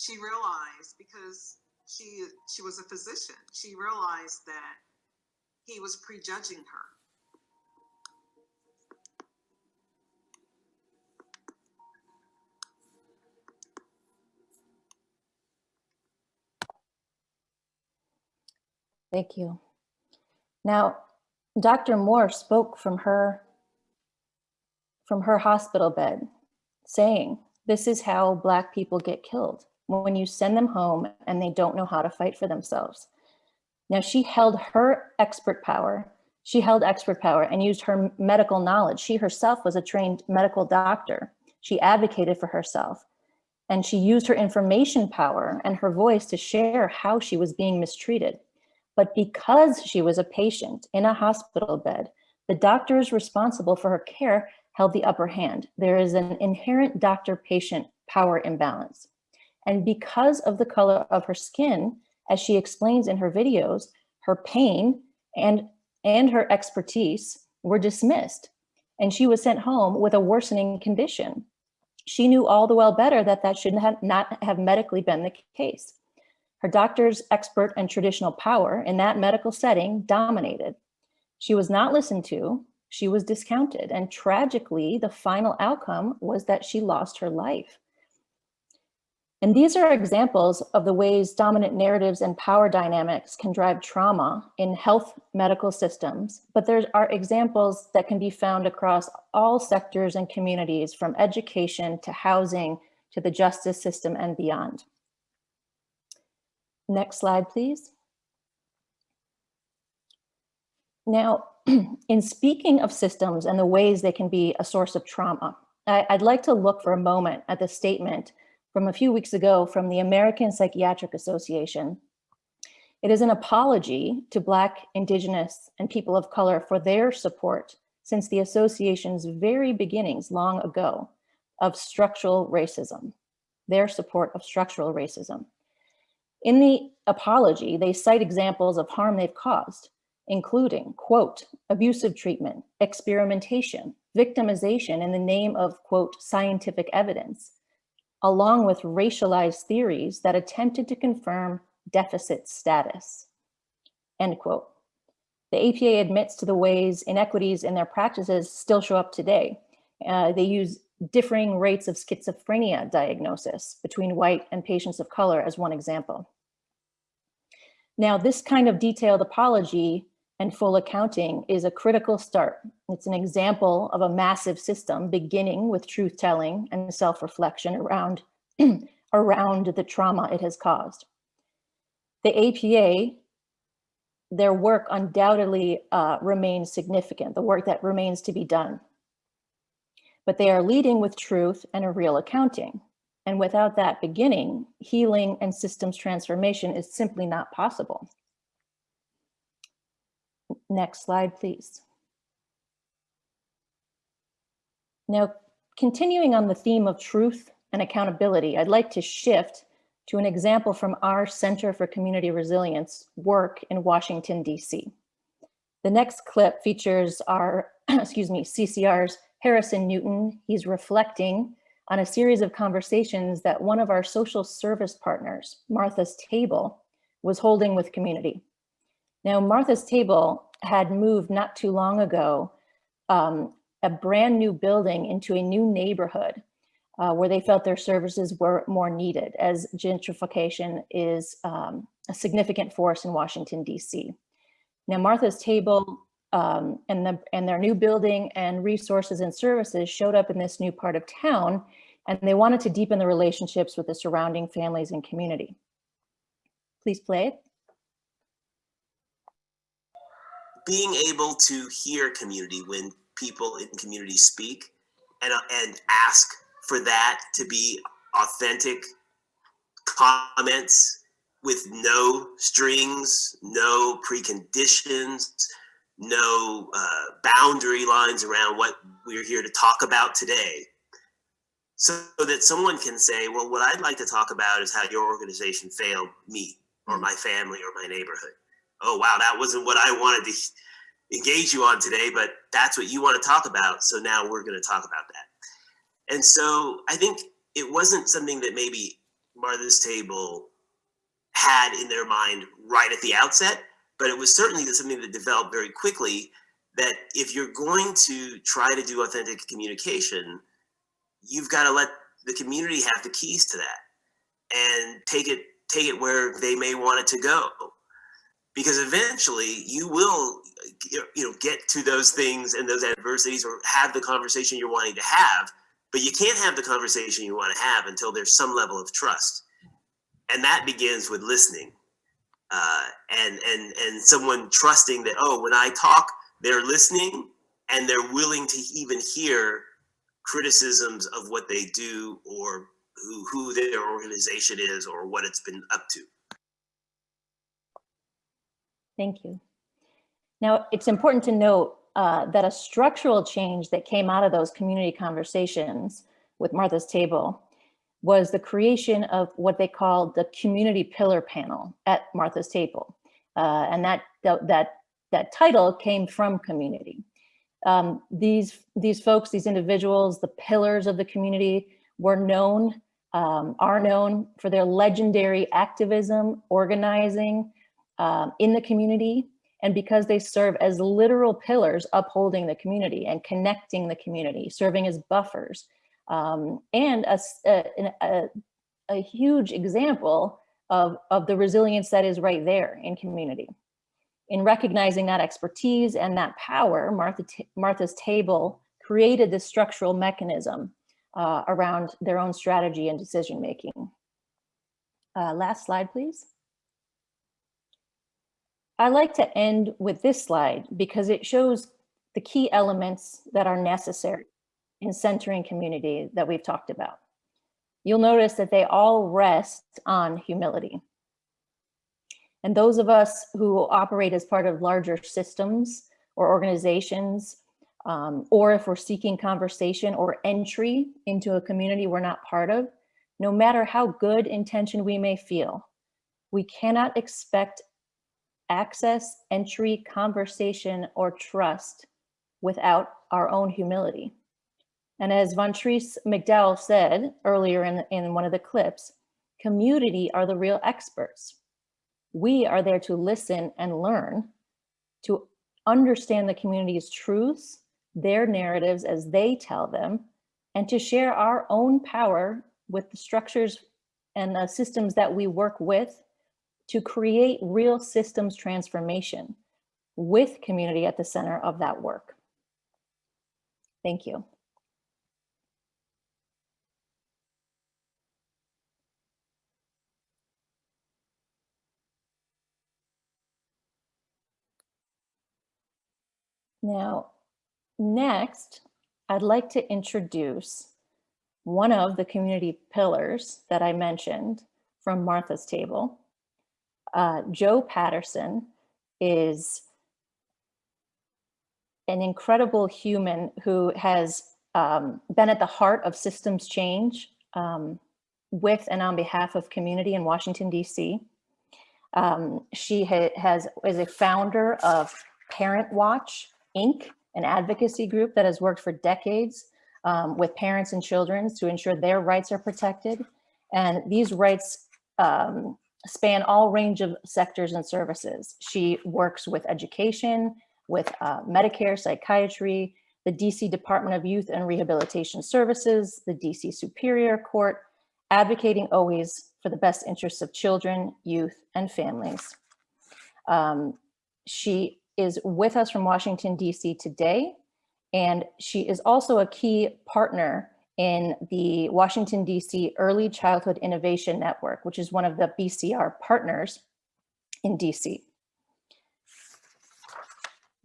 She realized because she she was a physician she realized that he was prejudging her Thank you. Now, Dr. Moore spoke from her from her hospital bed saying, this is how Black people get killed when you send them home and they don't know how to fight for themselves. Now she held her expert power She held expert power and used her medical knowledge. She herself was a trained medical doctor. She advocated for herself and she used her information power and her voice to share how she was being mistreated. But because she was a patient in a hospital bed, the doctors responsible for her care held the upper hand. There is an inherent doctor-patient power imbalance. And because of the color of her skin, as she explains in her videos, her pain and, and her expertise were dismissed. And she was sent home with a worsening condition. She knew all the well better that that should have not have medically been the case. Her doctor's expert and traditional power in that medical setting dominated. She was not listened to, she was discounted, and tragically, the final outcome was that she lost her life. And these are examples of the ways dominant narratives and power dynamics can drive trauma in health medical systems, but there are examples that can be found across all sectors and communities from education to housing to the justice system and beyond. Next slide, please. Now, (clears throat) in speaking of systems and the ways they can be a source of trauma, I, would like to look for a moment at the statement from a few weeks ago from the American Psychiatric Association. It is an apology to Black, Indigenous, and people of color for their support since the association's very beginnings long ago of structural racism, their support of structural racism. In the apology, they cite examples of harm they've caused, including, quote, abusive treatment, experimentation, victimization in the name of, quote, scientific evidence, along with racialized theories that attempted to confirm deficit status, end quote. The APA admits to the ways inequities in their practices still show up today. Uh, they use differing rates of schizophrenia diagnosis between white and patients of color as one example. Now, this kind of detailed apology and full accounting is a critical start. It's an example of a massive system beginning with truth telling and self-reflection around, (clears throat) around the trauma it has caused. The APA, their work undoubtedly uh, remains significant, the work that remains to be done. But they are leading with truth and a real accounting. And without that beginning, healing and systems transformation is simply not possible. Next slide, please. Now, continuing on the theme of truth and accountability, I'd like to shift to an example from our Center for Community Resilience work in Washington, DC. The next clip features our, (clears throat) excuse me, CCR's Harrison Newton. He's reflecting on a series of conversations that one of our social service partners, Martha's Table, was holding with community. Now, Martha's Table had moved not too long ago um, a brand new building into a new neighborhood uh, where they felt their services were more needed as gentrification is um, a significant force in Washington, DC. Now, Martha's Table um, and, the, and their new building and resources and services showed up in this new part of town, and they wanted to deepen the relationships with the surrounding families and community. Please play it. Being able to hear community when people in community speak and, uh, and ask for that to be authentic comments with no strings, no preconditions, no uh, boundary lines around what we're here to talk about today. So that someone can say, well, what I'd like to talk about is how your organization failed me or my family or my neighborhood oh, wow, that wasn't what I wanted to engage you on today, but that's what you want to talk about. So now we're going to talk about that. And so I think it wasn't something that maybe Martha's Table had in their mind right at the outset, but it was certainly something that developed very quickly that if you're going to try to do authentic communication, you've got to let the community have the keys to that and take it take it where they may want it to go because eventually you will you know get to those things and those adversities or have the conversation you're wanting to have but you can't have the conversation you want to have until there's some level of trust and that begins with listening uh, and and and someone trusting that oh when i talk they're listening and they're willing to even hear criticisms of what they do or who, who their organization is or what it's been up to. Thank you. Now, it's important to note uh, that a structural change that came out of those community conversations with Martha's Table was the creation of what they called the community pillar panel at Martha's Table. Uh, and that, that, that title came from community. Um, these, these folks, these individuals, the pillars of the community were known, um, are known for their legendary activism, organizing um, in the community, and because they serve as literal pillars upholding the community and connecting the community, serving as buffers, um, and a, a, a, huge example of, of the resilience that is right there in community. In recognizing that expertise and that power, Martha Martha's Table created this structural mechanism uh, around their own strategy and decision making. Uh, last slide, please. I like to end with this slide because it shows the key elements that are necessary in centering community that we've talked about. You'll notice that they all rest on humility. And those of us who operate as part of larger systems or organizations, um, or if we're seeking conversation or entry into a community we're not part of, no matter how good intention we may feel, we cannot expect access, entry, conversation, or trust without our own humility. And as Vontrice McDowell said earlier in, in one of the clips, community are the real experts. We are there to listen and learn, to understand the community's truths, their narratives as they tell them, and to share our own power with the structures and the systems that we work with to create real systems transformation with community at the center of that work. Thank you. Now, next, I'd like to introduce one of the community pillars that I mentioned from Martha's table. Uh, Joe Patterson is an incredible human who has um, been at the heart of systems change um, with and on behalf of community in Washington, DC. Um, she ha has is a founder of Parent Watch, Inc., an advocacy group that has worked for decades um, with parents and children to ensure their rights are protected. And these rights um, span all range of sectors and services. She works with education, with uh, Medicare, psychiatry, the DC Department of Youth and Rehabilitation Services, the DC Superior Court, advocating always for the best interests of children, youth, and families. Um, she is with us from Washington, DC today, and she is also a key partner in the Washington, DC Early Childhood Innovation Network, which is one of the BCR partners in DC.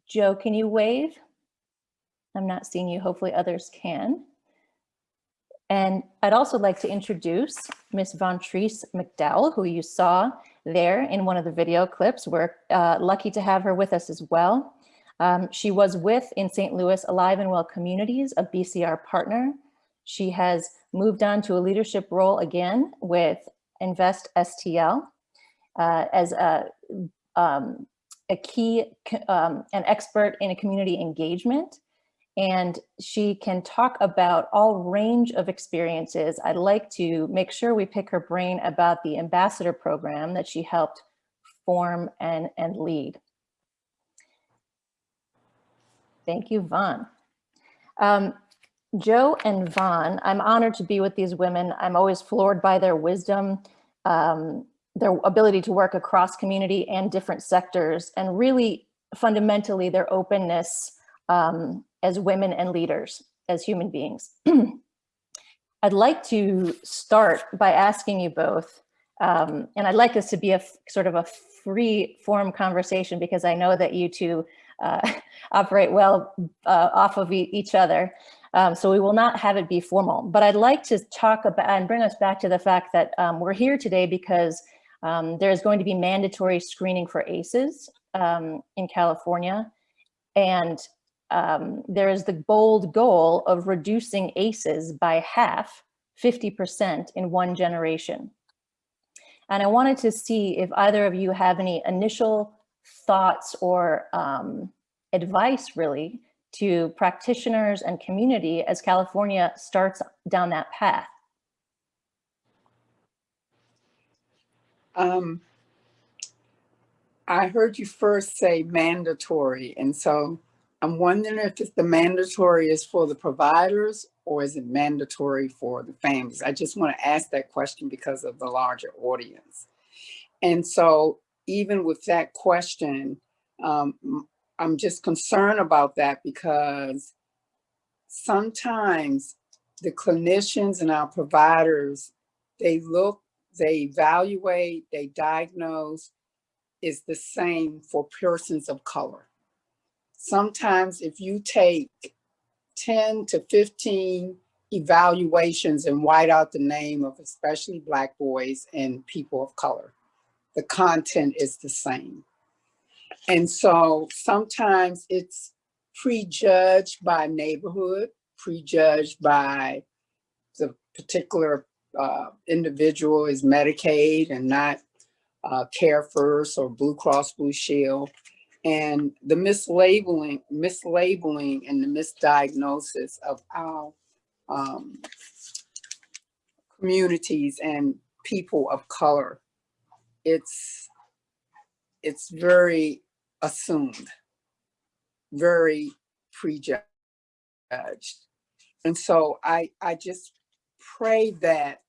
Joe, can you wave? I'm not seeing you, hopefully others can. And I'd also like to introduce Ms. Vontrice McDowell, who you saw there in one of the video clips. We're uh, lucky to have her with us as well. Um, she was with in St. Louis Alive and Well Communities, a BCR partner. She has moved on to a leadership role again with Invest STL uh, as a, um, a key, um, an expert in a community engagement and she can talk about all range of experiences. I'd like to make sure we pick her brain about the ambassador program that she helped form and, and lead. Thank you, Vaughn. Um, Joe and Vaughn, I'm honored to be with these women. I'm always floored by their wisdom, um, their ability to work across community and different sectors, and really fundamentally their openness um, as women and leaders, as human beings. (clears throat) I'd like to start by asking you both, um, and I'd like this to be a sort of a free form conversation because I know that you two uh, (laughs) operate well uh, off of e each other. Um, so we will not have it be formal. But I'd like to talk about and bring us back to the fact that um, we're here today because um, there's going to be mandatory screening for ACEs um, in California. And um, there is the bold goal of reducing ACEs by half, 50% in one generation. And I wanted to see if either of you have any initial thoughts or um, advice really to practitioners and community as California starts down that path. Um, I heard you first say mandatory, and so I'm wondering if the mandatory is for the providers or is it mandatory for the families? I just want to ask that question because of the larger audience. And so even with that question, um, I'm just concerned about that because sometimes the clinicians and our providers, they look, they evaluate, they diagnose is the same for persons of color. Sometimes if you take 10 to 15 evaluations and white out the name of especially black boys and people of color, the content is the same. And so sometimes it's prejudged by neighborhood, prejudged by the particular uh, individual is Medicaid and not uh, CareFirst or Blue Cross Blue Shield. And the mislabeling, mislabeling and the misdiagnosis of our um, communities and people of color, it's, it's very assumed, very prejudged. And so I, I just pray that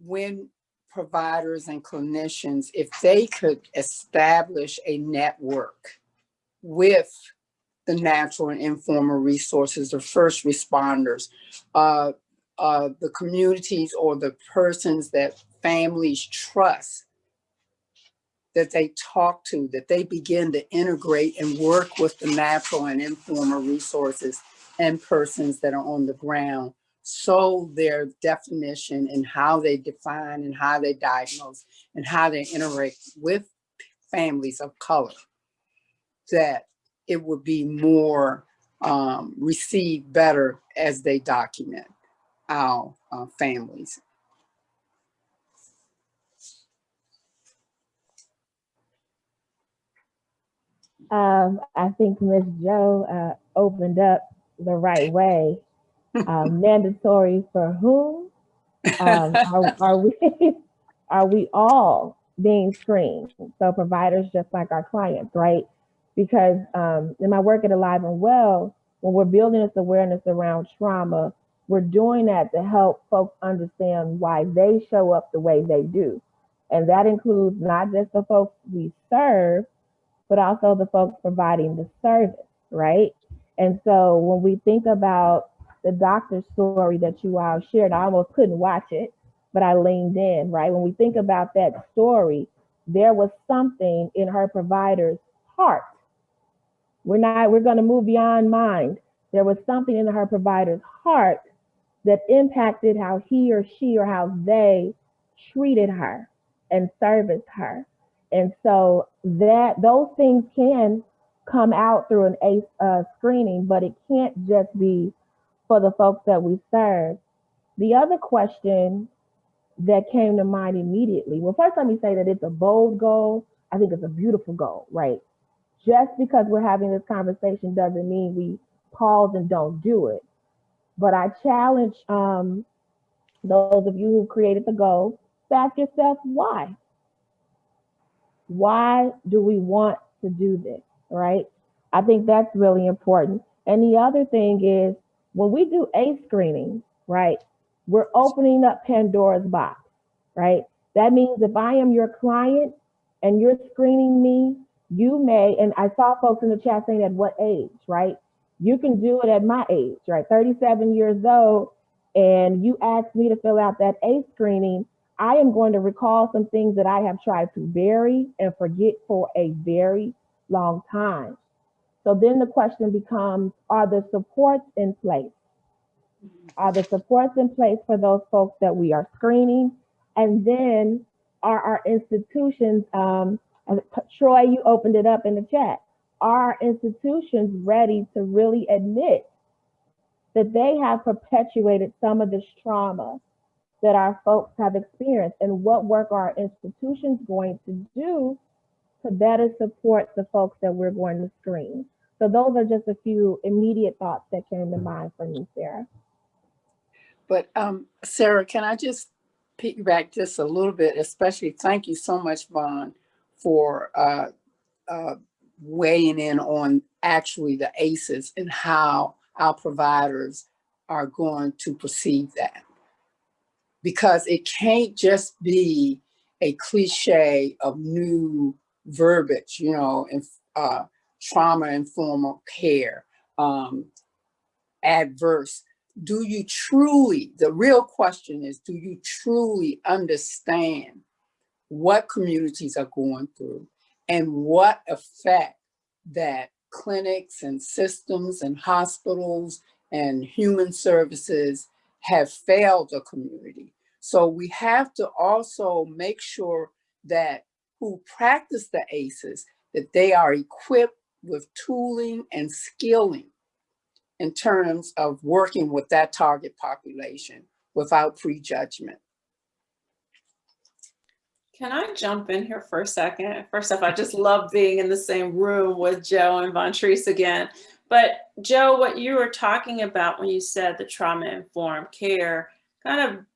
when providers and clinicians, if they could establish a network with the natural and informal resources, the first responders, uh, uh, the communities or the persons that families trust that they talk to, that they begin to integrate and work with the natural and informal resources and persons that are on the ground. So their definition and how they define and how they diagnose and how they interact with families of color, that it would be more um, received better as they document our uh, families Um, I think Ms. Joe uh, opened up the right way. Uh, (laughs) mandatory for whom? Um, are, are we (laughs) are we all being screened? So providers just like our clients, right? Because um, in my work at Alive and Well, when we're building this awareness around trauma, we're doing that to help folks understand why they show up the way they do. And that includes not just the folks we serve, but also the folks providing the service, right? And so when we think about the doctor's story that you all shared, I almost couldn't watch it, but I leaned in, right? When we think about that story, there was something in her provider's heart. We're not, we're going to move beyond mind. There was something in her provider's heart that impacted how he or she or how they treated her and serviced her. And so that those things can come out through an ACE uh, screening, but it can't just be for the folks that we serve. The other question that came to mind immediately, well, first let me say that it's a bold goal. I think it's a beautiful goal, right? Just because we're having this conversation doesn't mean we pause and don't do it. But I challenge um, those of you who created the goal, ask yourself why. Why do we want to do this, right? I think that's really important. And the other thing is when we do a screening, right, we're opening up Pandora's box, right? That means if I am your client and you're screening me, you may, and I saw folks in the chat saying at what age, right? You can do it at my age, right? 37 years old, and you ask me to fill out that A screening, I am going to recall some things that I have tried to bury and forget for a very long time. So then the question becomes, are the supports in place? Are the supports in place for those folks that we are screening? And then are our institutions, um, Troy, you opened it up in the chat. Are our institutions ready to really admit that they have perpetuated some of this trauma that our folks have experienced? And what work are our institutions going to do to better support the folks that we're going to screen? So those are just a few immediate thoughts that came to mind for me, Sarah. But um, Sarah, can I just piggyback just a little bit, especially thank you so much, Vaughn, for uh, uh, weighing in on actually the ACEs and how our providers are going to perceive that. Because it can't just be a cliche of new verbiage, you know, and uh, trauma-informed care, um, adverse. Do you truly, the real question is, do you truly understand what communities are going through and what effect that clinics and systems and hospitals and human services have failed the community. So we have to also make sure that who practice the ACEs, that they are equipped with tooling and skilling in terms of working with that target population without prejudgment. Can I jump in here for a second? First off, I just love being in the same room with Joe and Vontrice again. But Joe, what you were talking about when you said the trauma-informed care kind of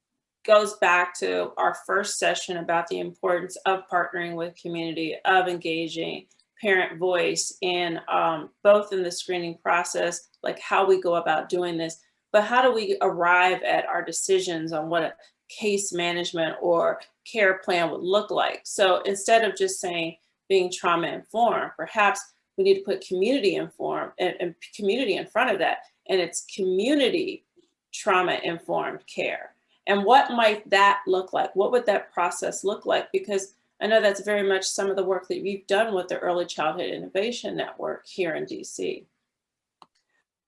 goes back to our first session about the importance of partnering with community, of engaging parent voice in um, both in the screening process, like how we go about doing this, but how do we arrive at our decisions on what a case management or care plan would look like. So instead of just saying being trauma informed, perhaps we need to put community informed and, and community in front of that. And it's community trauma informed care. And what might that look like? What would that process look like? Because I know that's very much some of the work that you've done with the Early Childhood Innovation Network here in DC.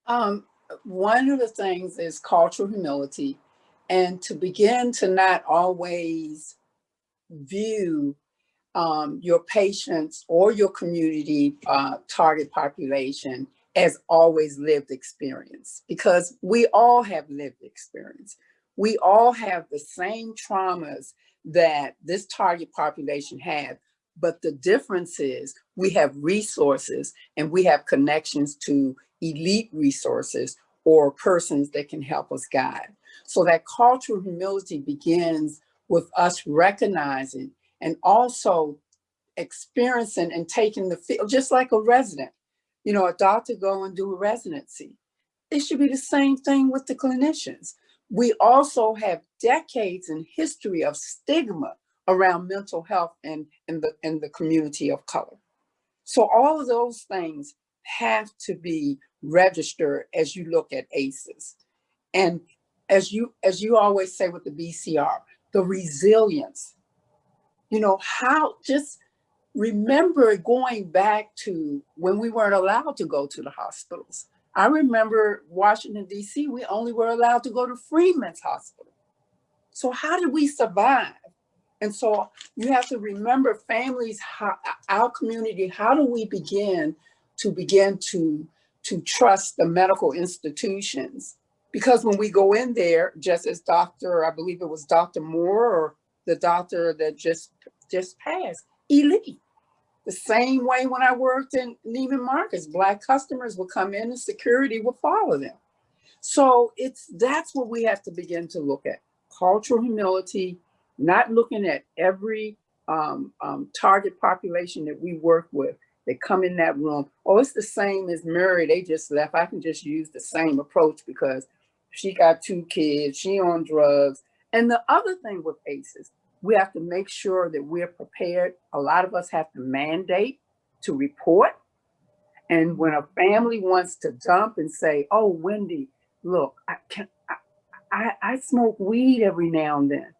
Um, one of the things is cultural humility and to begin to not always view um, your patients or your community uh, target population as always lived experience because we all have lived experience. We all have the same traumas that this target population had, but the difference is we have resources and we have connections to elite resources or persons that can help us guide. So that cultural humility begins with us recognizing and also experiencing and taking the field, just like a resident. You know, a doctor go and do a residency. It should be the same thing with the clinicians. We also have decades in history of stigma around mental health and in the, in the community of color. So all of those things have to be registered as you look at ACEs. And as you, as you always say with the BCR, the resilience, you know, how just remember going back to when we weren't allowed to go to the hospitals. I remember Washington, DC, we only were allowed to go to Freedmen's Hospital. So how did we survive? And so you have to remember families, how, our community, how do we begin to begin to, to trust the medical institutions because when we go in there, just as Dr., I believe it was Dr. Moore or the doctor that just, just passed, elite. The same way when I worked in Neiman Marcus, Black customers would come in and security would follow them. So it's that's what we have to begin to look at. Cultural humility, not looking at every um, um, target population that we work with. They come in that room. Oh, it's the same as Mary. They just left. I can just use the same approach because she got two kids, she on drugs. And the other thing with ACEs, we have to make sure that we're prepared. A lot of us have to mandate to report. And when a family wants to dump and say, oh, Wendy, look, I, can, I, I, I smoke weed every now and then.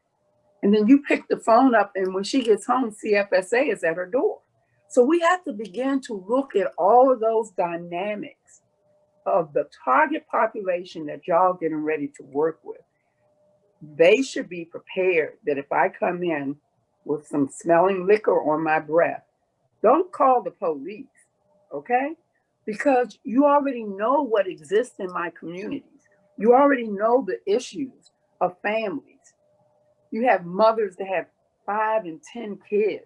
And then you pick the phone up and when she gets home, CFSA is at her door. So we have to begin to look at all of those dynamics of the target population that y'all getting ready to work with. They should be prepared that if I come in with some smelling liquor on my breath, don't call the police, okay? Because you already know what exists in my communities. You already know the issues of families. You have mothers that have five and 10 kids.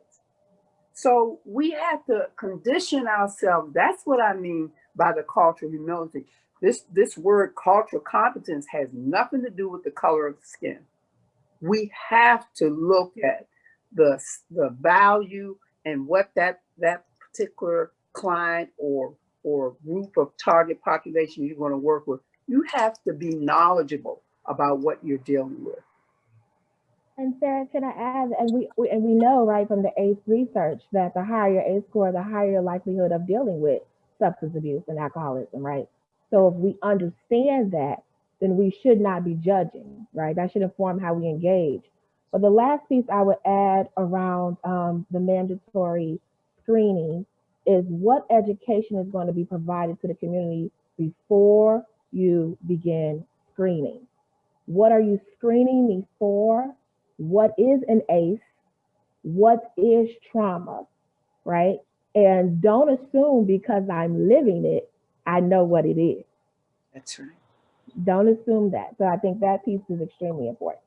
So we have to condition ourselves. That's what I mean by the cultural humility. This, this word cultural competence has nothing to do with the color of the skin. We have to look at the, the value and what that, that particular client or, or group of target population you're going to work with. You have to be knowledgeable about what you're dealing with. And Sarah, can I add, and we, we and we know right from the ACE research that the higher ACE score, the higher likelihood of dealing with substance abuse and alcoholism, right? So if we understand that, then we should not be judging, right? That should inform how we engage. But the last piece I would add around um, the mandatory screening is what education is going to be provided to the community before you begin screening. What are you screening me for? What is an ACE? What is trauma, right? And don't assume because I'm living it, I know what it is. That's right. Don't assume that. So I think that piece is extremely important.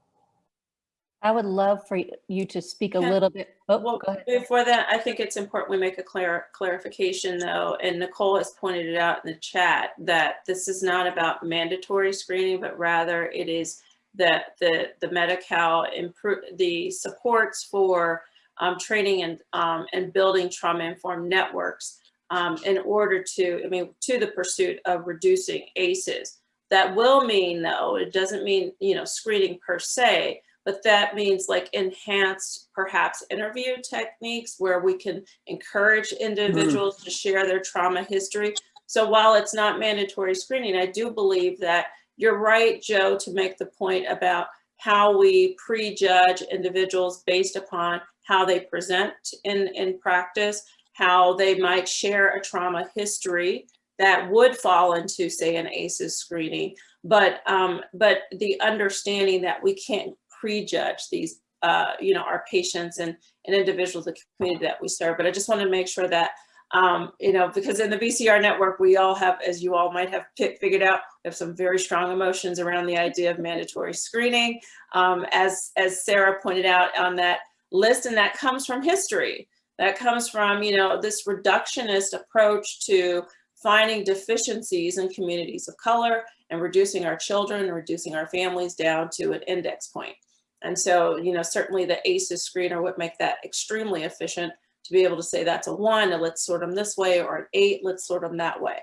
I would love for you to speak a Can- little bit. Oh, Well, go ahead. before that, I think it's important we make a clear clarification though, and Nicole has pointed it out in the chat, that this is not about mandatory screening, but rather it is that the, the Medi-Cal improve, the supports for um, training and, um, and building trauma-informed networks um, in order to, I mean, to the pursuit of reducing ACEs. That will mean though, it doesn't mean, you know, screening per se, but that means like enhanced perhaps interview techniques where we can encourage individuals to share their trauma history. So while it's not mandatory screening, I do believe that you're right, Joe, to make the point about how we prejudge individuals based upon how they present in, in practice, how they might share a trauma history that would fall into, say, an ACEs screening. But, um, but the understanding that we can't prejudge these, uh, you know, our patients and, and individuals, the community that we serve. But I just want to make sure that, um, you know, because in the BCR network, we all have, as you all might have figured out, we have some very strong emotions around the idea of mandatory screening. Um, as, as Sarah pointed out on that list, and that comes from history. That comes from, you know, this reductionist approach to finding deficiencies in communities of color and reducing our children reducing our families down to an index point. And so, you know, certainly the ACEs screener would make that extremely efficient to be able to say that's a one, and let's sort them this way, or an eight, let's sort them that way.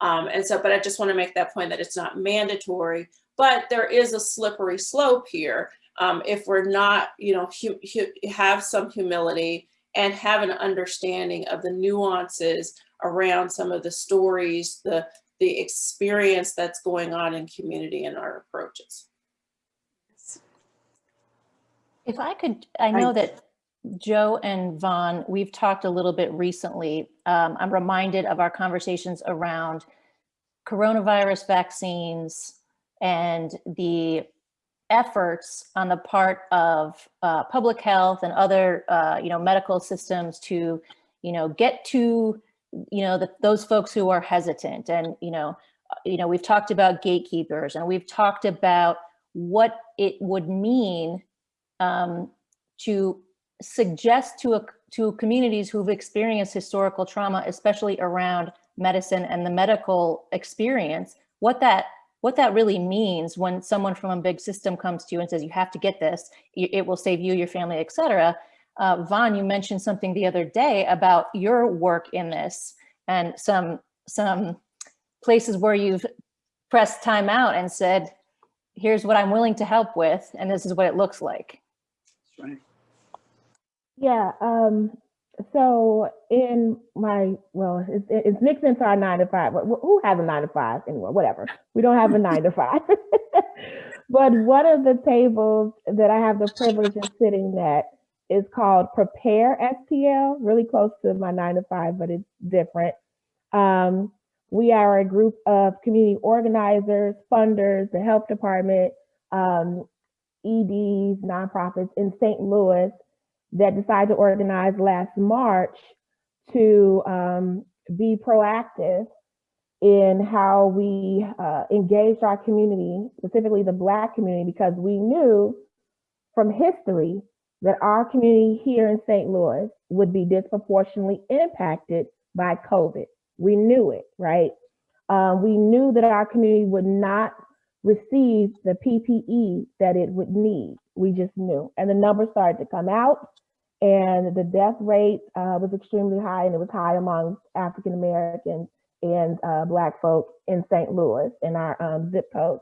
Um, and so, but I just want to make that point that it's not mandatory, but there is a slippery slope here. Um, if we're not, you know, have some humility and have an understanding of the nuances around some of the stories, the, the experience that's going on in community and our approaches. If I could, I know that Joe and Vaughn, we've talked a little bit recently. Um, I'm reminded of our conversations around coronavirus vaccines and the efforts on the part of uh, public health and other, uh, you know, medical systems to, you know, get to, you know, the, those folks who are hesitant. And, you know, you know, we've talked about gatekeepers and we've talked about what it would mean um, to suggest to a, to communities who've experienced historical trauma, especially around medicine and the medical experience, what that what that really means when someone from a big system comes to you and says, you have to get this, it will save you, your family, et cetera. Uh, Vaughn, you mentioned something the other day about your work in this and some, some places where you've pressed time out and said, here's what I'm willing to help with, and this is what it looks like. Right. Yeah. Um, so in my, well, it's, it's mixed into our nine to five. but Who has a nine to five anymore? Whatever. We don't have a nine to five. (laughs) but one of the tables that I have the privilege of sitting at is called Prepare STL, really close to my nine to five, but it's different. Um, we are a group of community organizers, funders, the health department, um, EDs, nonprofits in St. Louis that decided to organize last March to um, be proactive in how we uh, engaged our community, specifically the Black community, because we knew from history that our community here in St. Louis would be disproportionately impacted by COVID. We knew it, right? Um, we knew that our community would not receive the PPE that it would need. We just knew. And the numbers started to come out, and the death rate uh, was extremely high, and it was high among African Americans and uh, Black folk in St. Louis in our um, zip code.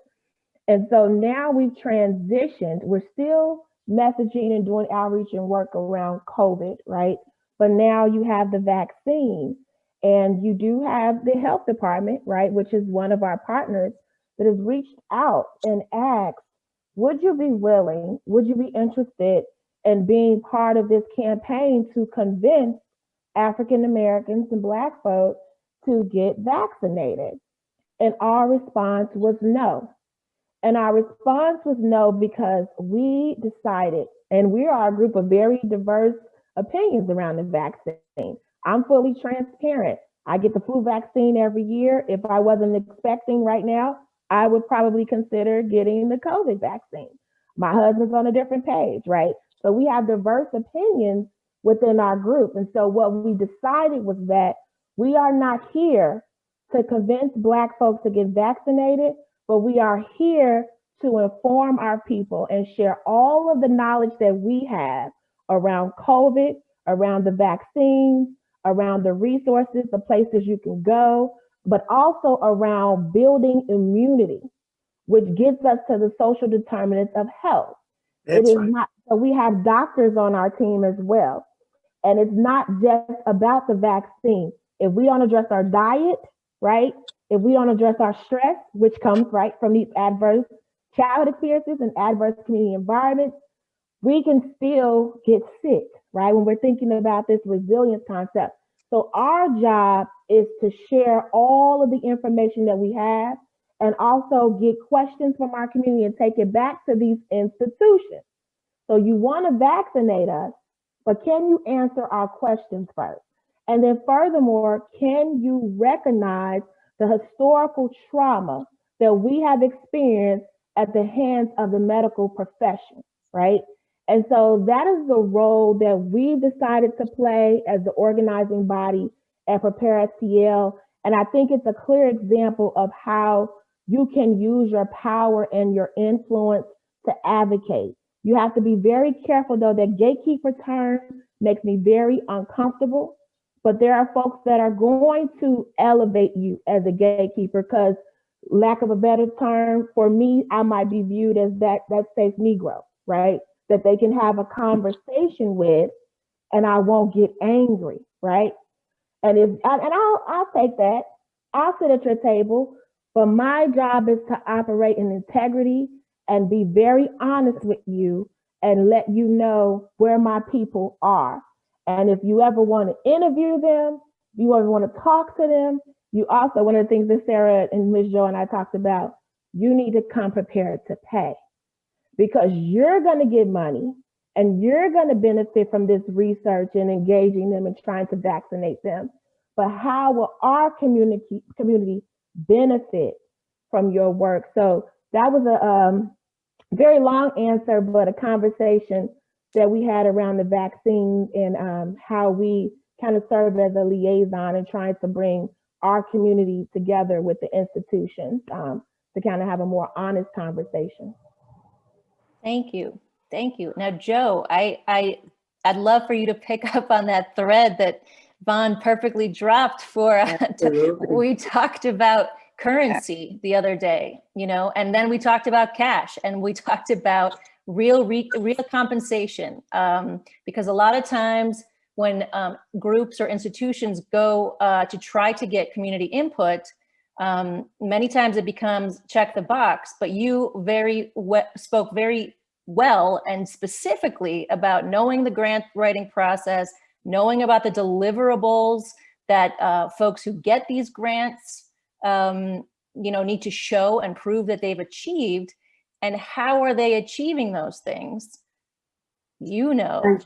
And so now we've transitioned. We're still messaging and doing outreach and work around COVID, right? But now you have the vaccine and you do have the health department, right, which is one of our partners that has reached out and asked, would you be willing, would you be interested in being part of this campaign to convince African Americans and Black folks to get vaccinated? And our response was no. And our response was no because we decided, and we are a group of very diverse opinions around the vaccine. I'm fully transparent. I get the flu vaccine every year. If I wasn't expecting right now, I would probably consider getting the COVID vaccine. My husband's on a different page, right? So we have diverse opinions within our group. And so what we decided was that we are not here to convince Black folks to get vaccinated, but we are here to inform our people and share all of the knowledge that we have around COVID, around the vaccines, around the resources, the places you can go, but also around building immunity, which gets us to the social determinants of health. That's it is right. not, so we have doctors on our team as well. And it's not just about the vaccine. If we don't address our diet, right? If we don't address our stress, which comes right from these adverse childhood experiences and adverse community environments, we can still get sick, right? When we're thinking about this resilience concept. So our job is to share all of the information that we have and also get questions from our community and take it back to these institutions. So you want to vaccinate us, but can you answer our questions first? And then furthermore, can you recognize the historical trauma that we have experienced at the hands of the medical profession, right? And so that is the role that we've decided to play as the organizing body at Prepare STL. And I think it's a clear example of how you can use your power and your influence to advocate. You have to be very careful though, that gatekeeper term makes me very uncomfortable, but there are folks that are going to elevate you as a gatekeeper because lack of a better term, for me, I might be viewed as that, that safe Negro, right? That they can have a conversation with and I won't get angry, right? And if, and I'll, I'll take that. I'll sit at your table, but my job is to operate in integrity and be very honest with you and let you know where my people are. And if you ever want to interview them, you ever want to talk to them, you also, one of the things that Sarah and Ms. Joe and I talked about, you need to come prepared to pay because you're going to get money and you're going to benefit from this research and engaging them and trying to vaccinate them. But how will our community community benefit from your work? So that was a um, very long answer, but a conversation that we had around the vaccine and um, how we kind of serve as a liaison and trying to bring our community together with the institutions um, to kind of have a more honest conversation. Thank you. Thank you. Now, Joe, I, I, I'd love for you to pick up on that thread that Vaughn perfectly dropped for, uh, to- Absolutely. (laughs) we talked about currency the other day, you know, and then we talked about cash and we (laughs) talked about real, re- real compensation. Um, because a lot of times when um, groups or institutions go uh, to try to get community input, um, many times it becomes check the box, but you very spoke very well and specifically about knowing the grant writing process, knowing about the deliverables that uh, folks who get these grants, um, you know, need to show and prove that they've achieved, and how are they achieving those things? You know.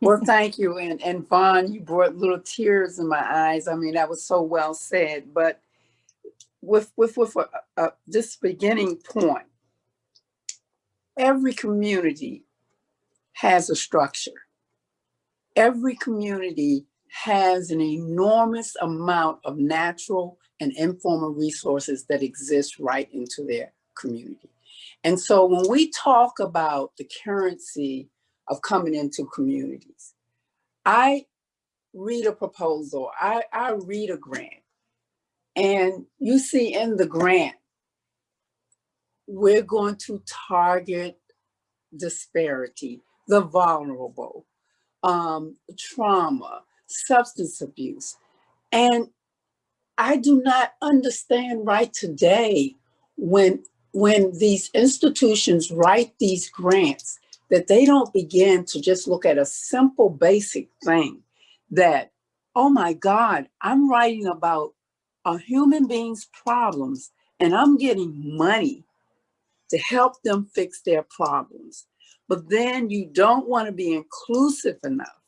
Well, (laughs) thank you. And, and Vaughn, you brought little tears in my eyes. I mean, that was so well said, but with, with, with uh, uh, this beginning point, every community has a structure. Every community has an enormous amount of natural and informal resources that exist right into their community. And so when we talk about the currency of coming into communities, I read a proposal, I, I read a grant, and you see in the grant, we're going to target disparity, the vulnerable, um, trauma, substance abuse. And I do not understand right today when, when these institutions write these grants that they don't begin to just look at a simple basic thing that, oh my God, I'm writing about a human being's problems and I'm getting money to help them fix their problems. But then you don't want to be inclusive enough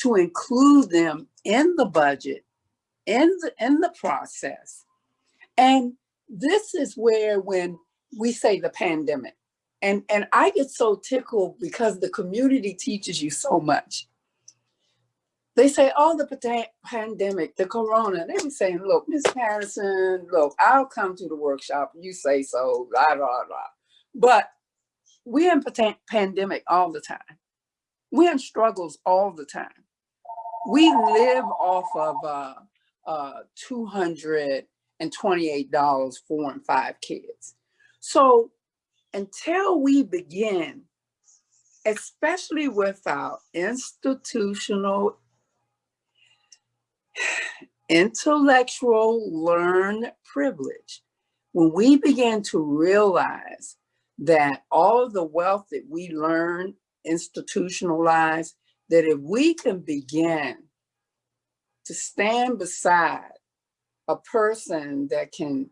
to include them in the budget, in the, in the process. And this is where when we say the pandemic, and, and I get so tickled because the community teaches you so much. They say, oh, the pandemic, the corona, they be saying, look, Miss Patterson, look, I'll come to the workshop, you say so, blah, blah, blah. But we're in pandemic all the time. We're in struggles all the time. We live off of uh, uh, $228 four and five kids. So until we begin, especially with our institutional, intellectual learned privilege, when we begin to realize that all of the wealth that we learn institutionalized, that if we can begin to stand beside a person that can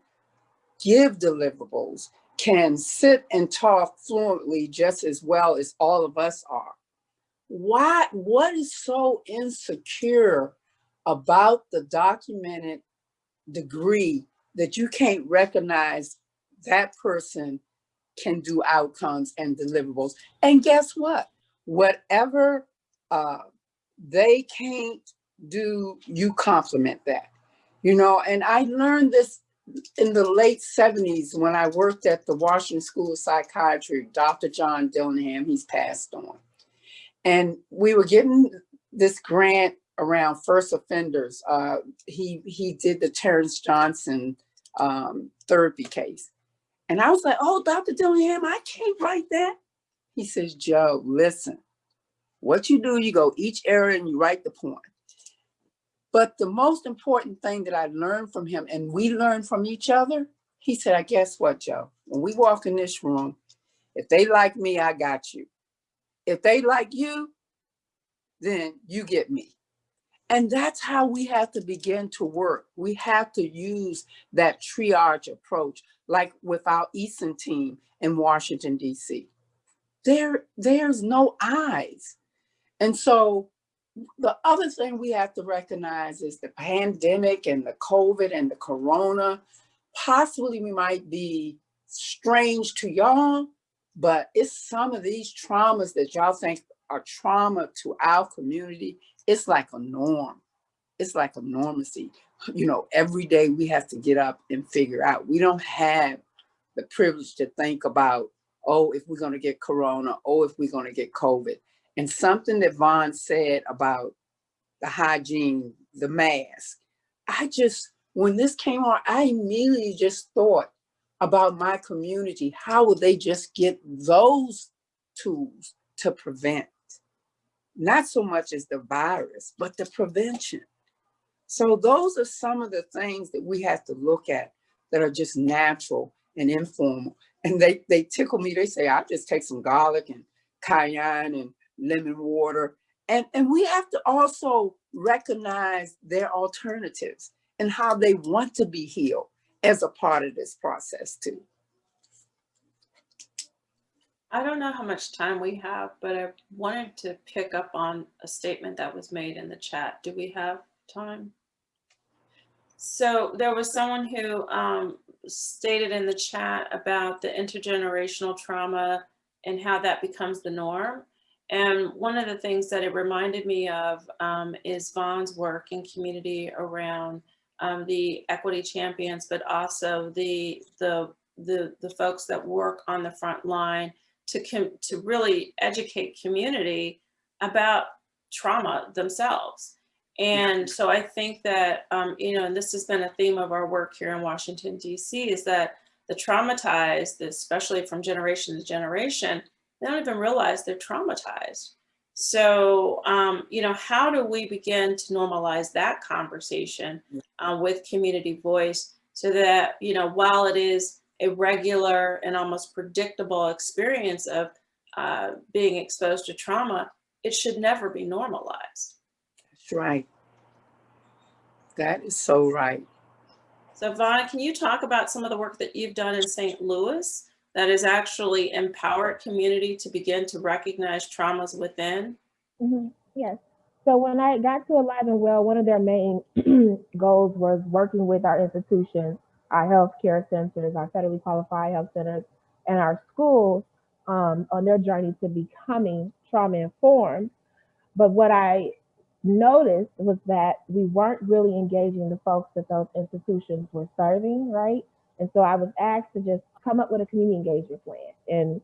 give deliverables, can sit and talk fluently just as well as all of us are. Why, what is so insecure about the documented degree that you can't recognize that person can do outcomes and deliverables. And guess what? Whatever uh, they can't do, you compliment that. You know, and I learned this in the late 70s when I worked at the Washington School of Psychiatry, Dr. John Dillingham, he's passed on. And we were getting this grant around first offenders. Uh, he, he did the Terrence Johnson um, therapy case. And I was like, oh, Dr. Dillingham, I can't write that. He says, Joe, listen, what you do, you go each area and you write the point. But the most important thing that I learned from him and we learned from each other, he said, I guess what, Joe, when we walk in this room, if they like me, I got you. If they like you, then you get me. And that's how we have to begin to work. We have to use that triage approach, like with our Easton team in Washington, DC. There, there's no eyes. And so the other thing we have to recognize is the pandemic and the COVID and the Corona, possibly we might be strange to y'all, but it's some of these traumas that y'all think are trauma to our community it's like a norm. It's like a normacy. You know, every day we have to get up and figure out. We don't have the privilege to think about, oh, if we're going to get corona, oh, if we're going to get COVID. And something that Vaughn said about the hygiene, the mask, I just, when this came on, I immediately just thought about my community. How would they just get those tools to prevent? not so much as the virus, but the prevention. So those are some of the things that we have to look at that are just natural and informal. and they, they tickle me. They say, I just take some garlic and cayenne and lemon water. And, and we have to also recognize their alternatives and how they want to be healed as a part of this process too. I don't know how much time we have, but I wanted to pick up on a statement that was made in the chat. Do we have time? So there was someone who um, stated in the chat about the intergenerational trauma and how that becomes the norm. And one of the things that it reminded me of um, is Vaughn's work in community around um, the equity champions, but also the, the, the, the folks that work on the front line to, to really educate community about trauma themselves. And so I think that, um, you know, and this has been a theme of our work here in Washington, DC, is that the traumatized, especially from generation to generation, they don't even realize they're traumatized. So, um, you know, how do we begin to normalize that conversation uh, with community voice so that, you know, while it is a regular and almost predictable experience of uh, being exposed to trauma, it should never be normalized. That's right. That is so right. So Vaughn, can you talk about some of the work that you've done in St. Louis that has actually empowered community to begin to recognize traumas within? Mm -hmm. Yes. So when I got to Alive and Well, one of their main (clears throat) goals was working with our institutions, our healthcare centers, our federally qualified health centers, and our schools um, on their journey to becoming trauma informed. But what I noticed was that we weren't really engaging the folks that those institutions were serving, right? And so I was asked to just come up with a community engagement plan. And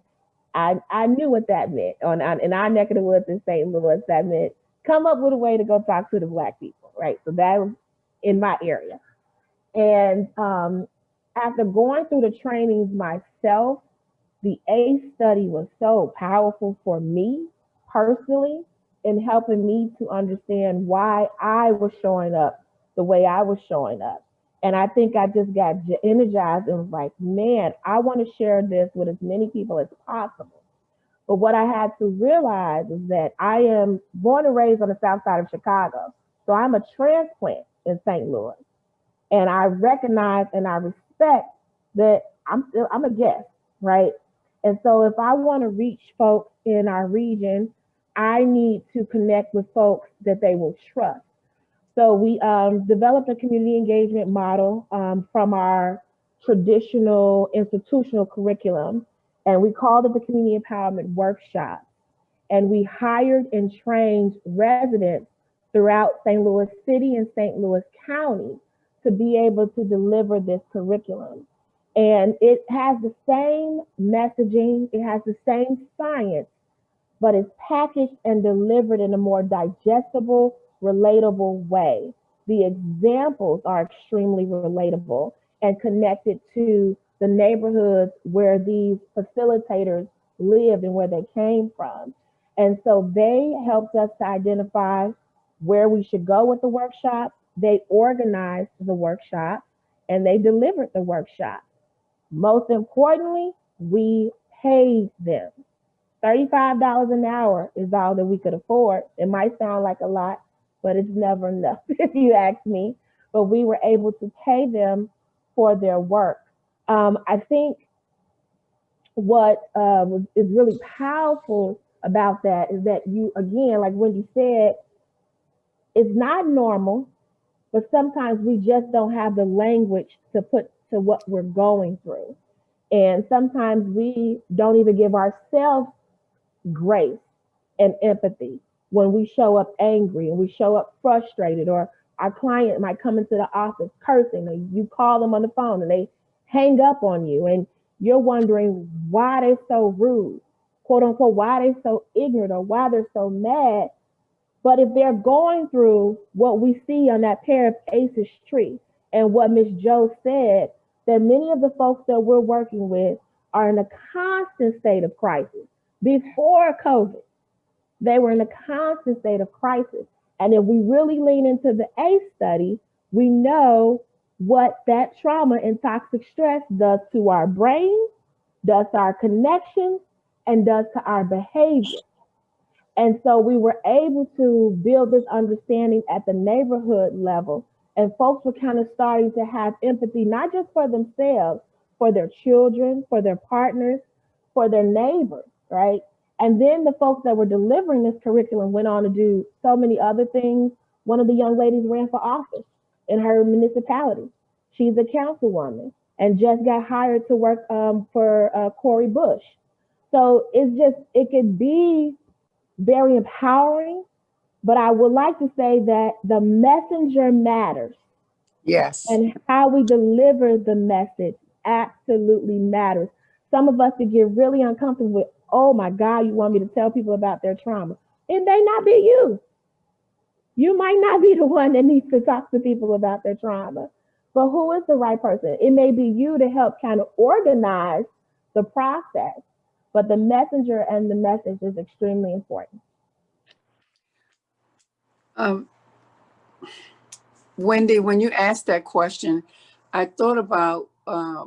I, I knew what that meant. On, on in our neck of the woods in St. Louis, that meant come up with a way to go talk to the Black people, right? So that was in my area. And um, after going through the trainings myself, the ACE study was so powerful for me personally in helping me to understand why I was showing up the way I was showing up. And I think I just got energized and was like, man, I want to share this with as many people as possible. But what I had to realize is that I am born and raised on the south side of Chicago. So I'm a transplant in St. Louis. And I recognize and I respect that I'm still I'm a guest, right? And so if I want to reach folks in our region, I need to connect with folks that they will trust. So we um, developed a community engagement model um, from our traditional institutional curriculum, and we called it the Community Empowerment Workshop. And we hired and trained residents throughout St. Louis City and St. Louis County to be able to deliver this curriculum. And it has the same messaging, it has the same science, but it's packaged and delivered in a more digestible, relatable way. The examples are extremely relatable and connected to the neighborhoods where these facilitators lived and where they came from. And so they helped us to identify where we should go with the workshop. They organized the workshop and they delivered the workshop. Most importantly, we paid them. $35 an hour is all that we could afford. It might sound like a lot, but it's never (laughs) enough if you ask me. But we were able to pay them for their work. Um, I think what uh, is really powerful about that is that you, again, like Wendy said, it's not normal, but sometimes we just don't have the language to put to what we're going through. And sometimes we don't even give ourselves grace and empathy when we show up angry and we show up frustrated or our client might come into the office cursing and you call them on the phone and they hang up on you and you're wondering why they're so rude, quote unquote, why they're so ignorant or why they're so mad. But if they're going through what we see on that pair of ACEs tree and what Miss Joe said, that many of the folks that we're working with are in a constant state of crisis. Before COVID, they were in a constant state of crisis. And if we really lean into the ACE study, we know what that trauma and toxic stress does to our brain, does to our connections, and does to our behavior. And so we were able to build this understanding at the neighborhood level, and folks were kind of starting to have empathy, not just for themselves, for their children, for their partners, for their neighbors, right? And then the folks that were delivering this curriculum went on to do so many other things. One of the young ladies ran for office in her municipality. She's a councilwoman and just got hired to work um, for uh, Cori Bush. So it's just, it could be very empowering, but I would like to say that the messenger matters. Yes. And how we deliver the message absolutely matters. Some of us could get really uncomfortable with, oh my God, you want me to tell people about their trauma. It may not be you. You might not be (laughs) the one that needs to talk to people about their trauma, but who is the right person? It may be you to help kind of organize the process, but the messenger and the message is extremely important. Um, Wendy, when you asked that question, I thought about uh,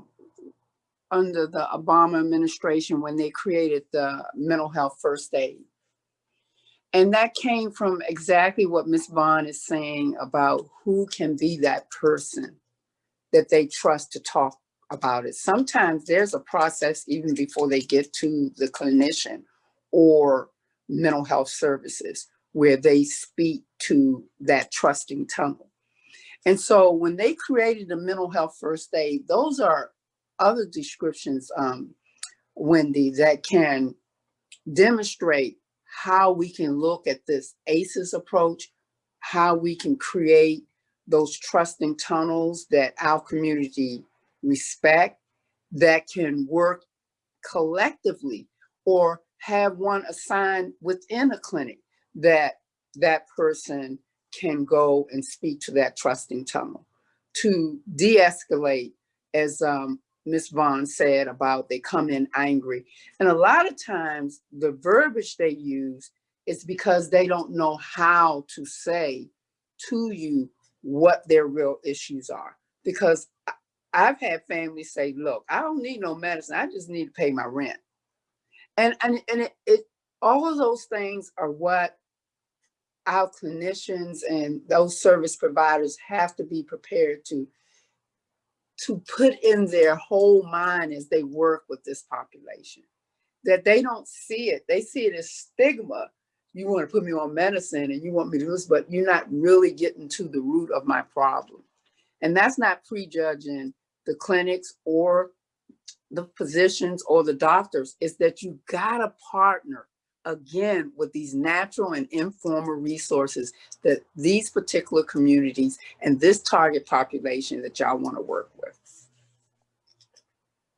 under the Obama administration when they created the mental health first aid. And that came from exactly what Ms. Vaughn is saying about who can be that person that they trust to talk about it. Sometimes there's a process even before they get to the clinician or mental health services where they speak to that trusting tunnel. And so when they created the mental health first aid, those are other descriptions, um, Wendy, that can demonstrate how we can look at this ACEs approach, how we can create those trusting tunnels that our community respect, that can work collectively or have one assigned within a clinic that that person can go and speak to that trusting tunnel to de-escalate as um, Ms. Vaughn said about they come in angry. And a lot of times the verbiage they use is because they don't know how to say to you what their real issues are. Because I've had families say, look, I don't need no medicine. I just need to pay my rent. And, and, and it, it all of those things are what our clinicians and those service providers have to be prepared to to put in their whole mind as they work with this population that they don't see it. They see it as stigma. You want to put me on medicine and you want me to do this but you're not really getting to the root of my problem. And that's not prejudging the clinics or the physicians or the doctors is that you gotta partner again with these natural and informal resources that these particular communities and this target population that y'all want to work with.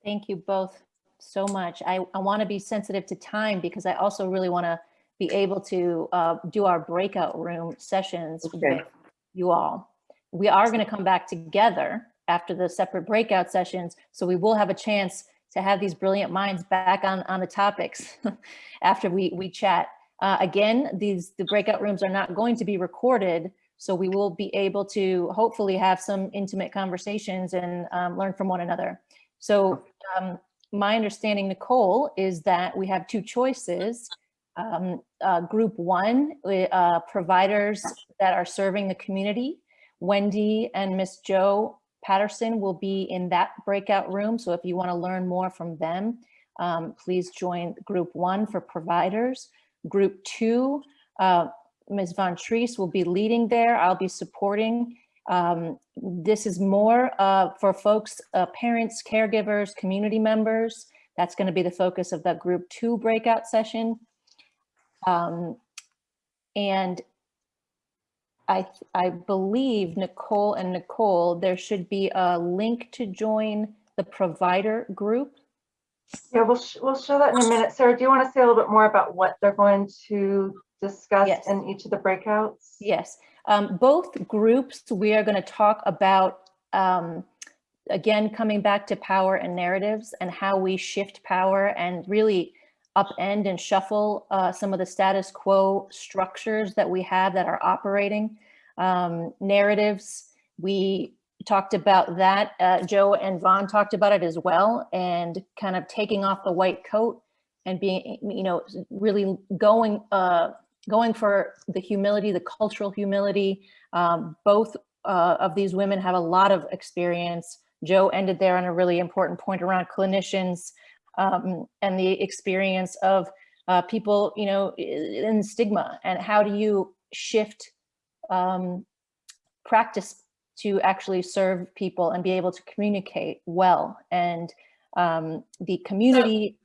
Thank you both so much. I, I want to be sensitive to time because I also really want to be able to uh, do our breakout room sessions Okay. with you all. We are going to come back together after the separate breakout sessions, so we will have a chance to have these brilliant minds back on, on the topics (laughs) after we, we chat. Uh, again, these the breakout rooms are not going to be recorded, so we will be able to hopefully have some intimate conversations and um, learn from one another. So um, my understanding, Nicole, is that we have two choices. Um, uh, group one, uh, providers that are serving the community. Wendy and Miss Joe Patterson will be in that breakout room. So if you want to learn more from them, um, please join group one for providers. Group two, uh, Ms. Vontrice will be leading there. I'll be supporting. Um, this is more uh, for folks, uh, parents, caregivers, community members. That's going to be the focus of the group two breakout session. Um, and I, I believe Nicole and Nicole, there should be a link to join the provider group. Yeah, we'll, sh- we'll show that in a minute. Sarah, do you want to say a little bit more about what they're going to discuss Yes. in each of the breakouts? Yes, um, both groups, we are going to talk about, um, again, coming back to power and narratives and how we shift power and really upend and shuffle uh, some of the status quo structures that we have that are operating. Um, narratives, we talked about that. Uh, Joe and Vaughn talked about it as well, and kind of taking off the white coat and being, you know, really going uh, going for the humility, the cultural humility. Um, both uh, of these women have a lot of experience. Joe ended there on a really important point around clinicians um, and the experience of uh, people, you know, in stigma and how do you shift um, practice to actually serve people and be able to communicate well. And um, the community.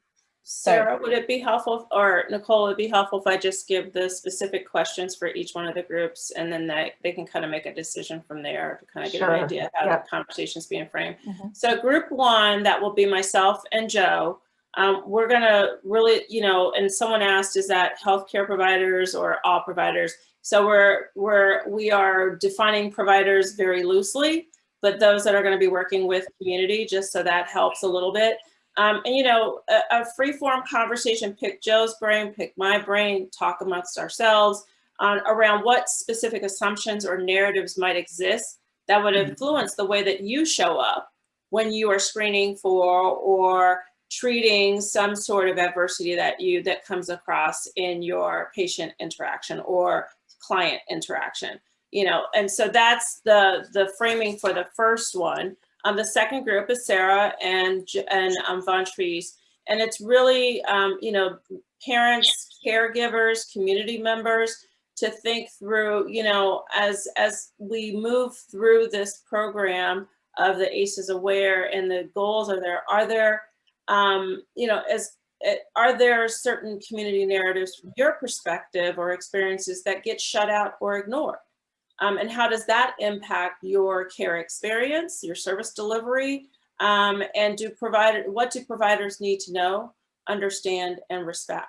Sarah, would it be helpful, or Nicole, would it be helpful if I just give the specific questions for each one of the groups and then they, they can kind of make a decision from there to kind of get Sure. an idea how Yep. the conversation's being framed. Mhm. So group one, that will be myself and Joe. Um, we're gonna really, you know, and someone asked, is that healthcare providers or all providers? So we're, we're, we are defining providers very loosely, but those that are gonna be working with community, just so that helps a little bit. Um, and you know, a, a free form conversation, pick Joe's brain, pick my brain, talk amongst ourselves on around what specific assumptions or narratives might exist that would influence the way that you show up when you are screening for or treating some sort of adversity that you that comes across in your patient interaction or client interaction you know? And so that's the the framing for the first one um, the second group is sarah and and um, Vontrice. and it's really um, you know parents caregivers community members to think through you know as as we move through this program of the ACEs Aware and the goals are there are there um, you know as eh, are there certain community narratives from your perspective or experiences that get shut out or ignored um, and how does that impact your care experience your service delivery um, and do provider what do providers need to know understand and respect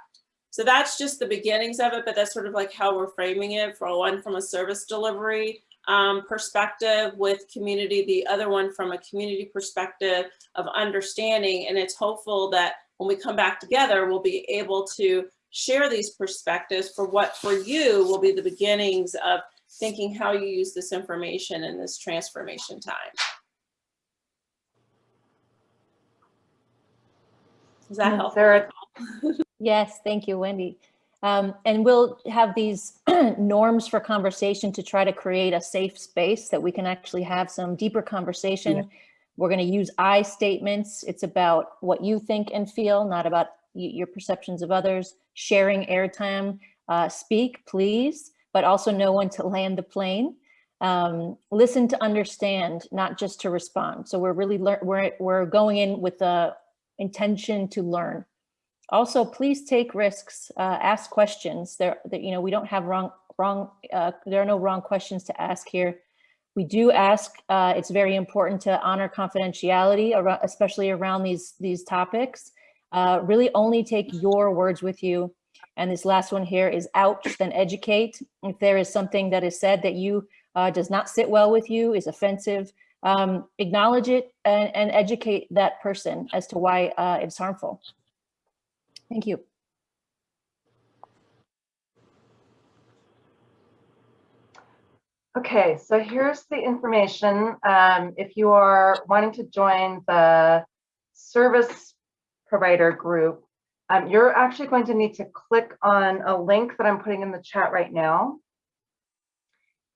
so that's just the beginnings of it, but that's sort of like how we're framing it for one from a service delivery um, perspective with community, the other one from a community perspective of understanding. And it's hopeful that when we come back together, we'll be able to share these perspectives for what for you will be the beginnings of thinking how you use this information in this transformation time. Does that help? Sarah, (laughs) Yes, thank you, Wendy. Um, and we'll have these (clears throat) norms for conversation to try to create a safe space that we can actually have some deeper conversation. We're going to use I statements. It's about what you think and feel, not about your perceptions of others. Sharing airtime, uh, speak, please, but also know when to land the plane. Um, listen to understand, not just to respond. So we're really we're we're going in with the intention to learn. Also, please take risks, uh, ask questions. There, that you know, we don't have wrong, wrong. Uh, there are no wrong questions to ask here. We do ask. Uh, it's very important to honor confidentiality, especially around these these topics. Uh, really, only take your words with you. And this last one here is ouch, then educate. If there is something that is said that you uh, does not sit well with you, is offensive, um, acknowledge it and, and educate that person as to why uh, it's harmful. Thank you. Okay, so here's the information. Um, if you are wanting to join the service provider group, um, you're actually going to need to click on a link that I'm putting in the chat right now.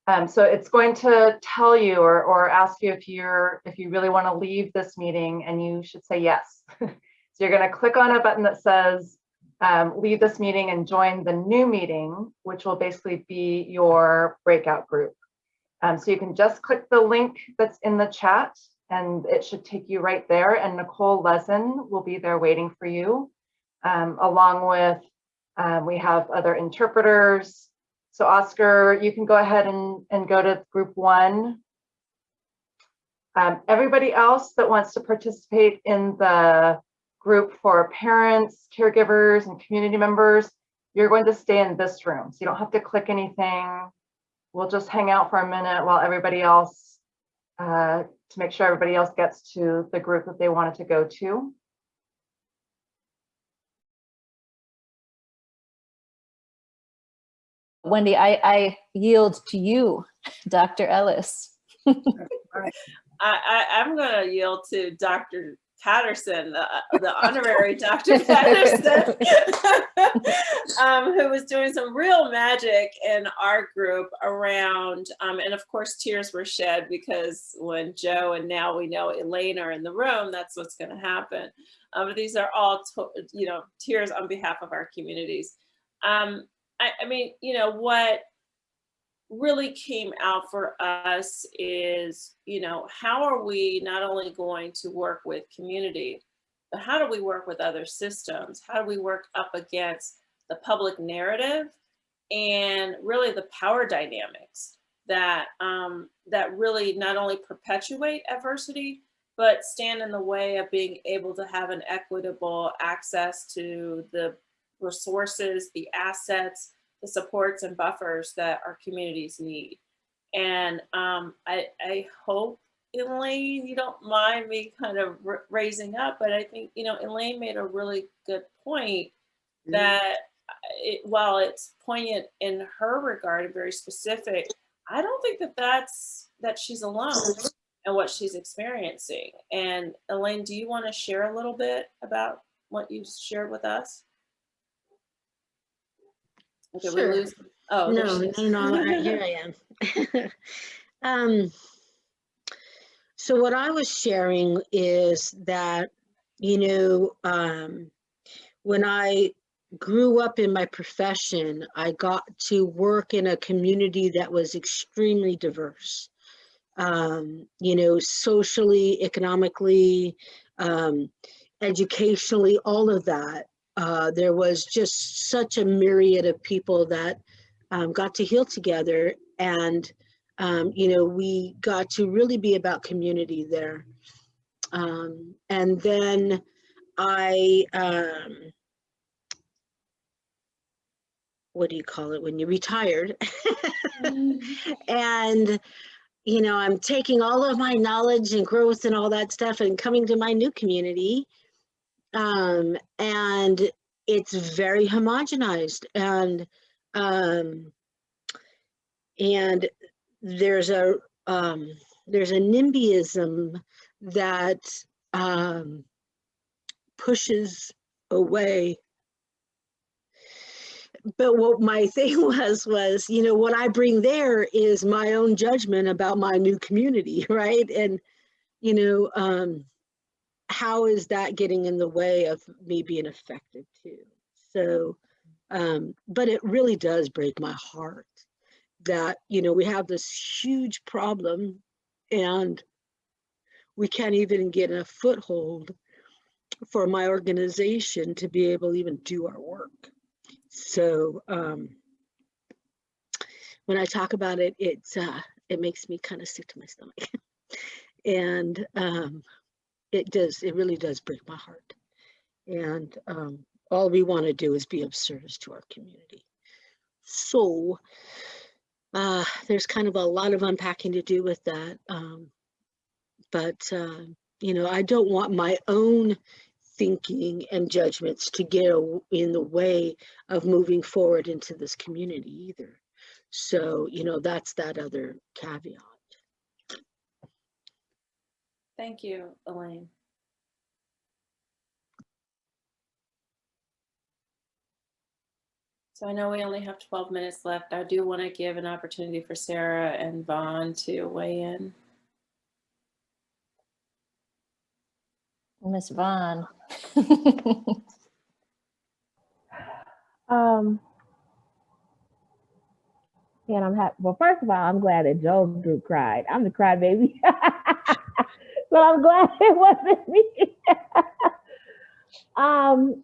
Um, so it's going to tell you or, or ask you if you're if you really want to leave this meeting and you should say yes. (laughs) so you're going to click on a button that says um, leave this meeting and join the new meeting, which will basically be your breakout group. Um, so you can just click the link that's in the chat and it should take you right there. And Nicole Lesin will be there waiting for you, um, along with, um, we have other interpreters. So Oscar, you can go ahead and, and go to group one. Um, everybody else that wants to participate in the group for parents, caregivers, and community members, you're going to stay in this room. So you don't have to click anything we'll just hang out for a minute while everybody else, uh, to make sure everybody else gets to the group that they wanted to go to. Wendy, I, I yield to you, (laughs) Dr. Ellis. (laughs) I, I, I'm going to yield to Dr. Patterson, the, the honorary (laughs) Dr. Patterson, um, who was doing some real magic in our group around, um, and of course tears were shed because when Joe and now we know Elaine are in the room, that's what's going to happen. Um, but these are all, you know, tears on behalf of our communities. Um, I, I mean, you know, what really came out for us is, you know, how are we not only going to work with community, but how do we work with other systems? How do we work up against the public narrative and really the power dynamics that um, that really not only perpetuate adversity, but stand in the way of being able to have an equitable access to the resources, the assets, the supports and buffers that our communities need. And um, I, I hope, Elaine, you don't mind me kind of raising up, but I think, you know, Elaine made a really good point mm-hmm. that it, while it's poignant in her regard and very specific, I don't think that that's, that she's alone and what she's experiencing. And Elaine, do you want to share a little bit about what you shared with us? Okay, we Sure. lose. Oh, No, no, no, here I am. (laughs) Um, so what I was sharing is that, you know, um, when I grew up in my profession, I got to work in a community that was extremely diverse. Um, you know, socially, economically, um, educationally, all of that. Uh, there was just such a myriad of people that um, got to heal together and um, you know we got to really be about community there. Um, and then I um, what do you call it when you retired? (laughs) And you know I'm taking all of my knowledge and growth and all that stuff and coming to my new community um, and it's very homogenized and um, and there's a um, there's a NIMBYism that um, pushes away. But what my (laughs) thing was was you know what I bring there is my own judgment about my new community, (laughs) right? And you know. Um, how is that getting in the way of me being effective too? So, um, but it really does break my heart that, you know, we have this huge problem and we can't even get a foothold for my organization to be able to even do our work. So um, when I talk about it, it's, uh, it makes me kind of sick to my stomach. (laughs) and um, it does, it really does break my heart. And um, all we want to do is be of service to our community. So uh, there's kind of a lot of unpacking to do with that. Um, but, uh, you know, I don't want my own thinking and judgments to get in the way of moving forward into this community either. So, you know, that's that other caveat. Thank you, Elaine. So I know we only have 12 minutes left. I do want to give an opportunity for Sarah and Vaughn to weigh in. Miss Vaughn. um, and I'm happy. Well, first of all, I'm glad that Joe group cried. I'm the crybaby. (laughs) but I'm glad (laughs) it wasn't me. (laughs) um,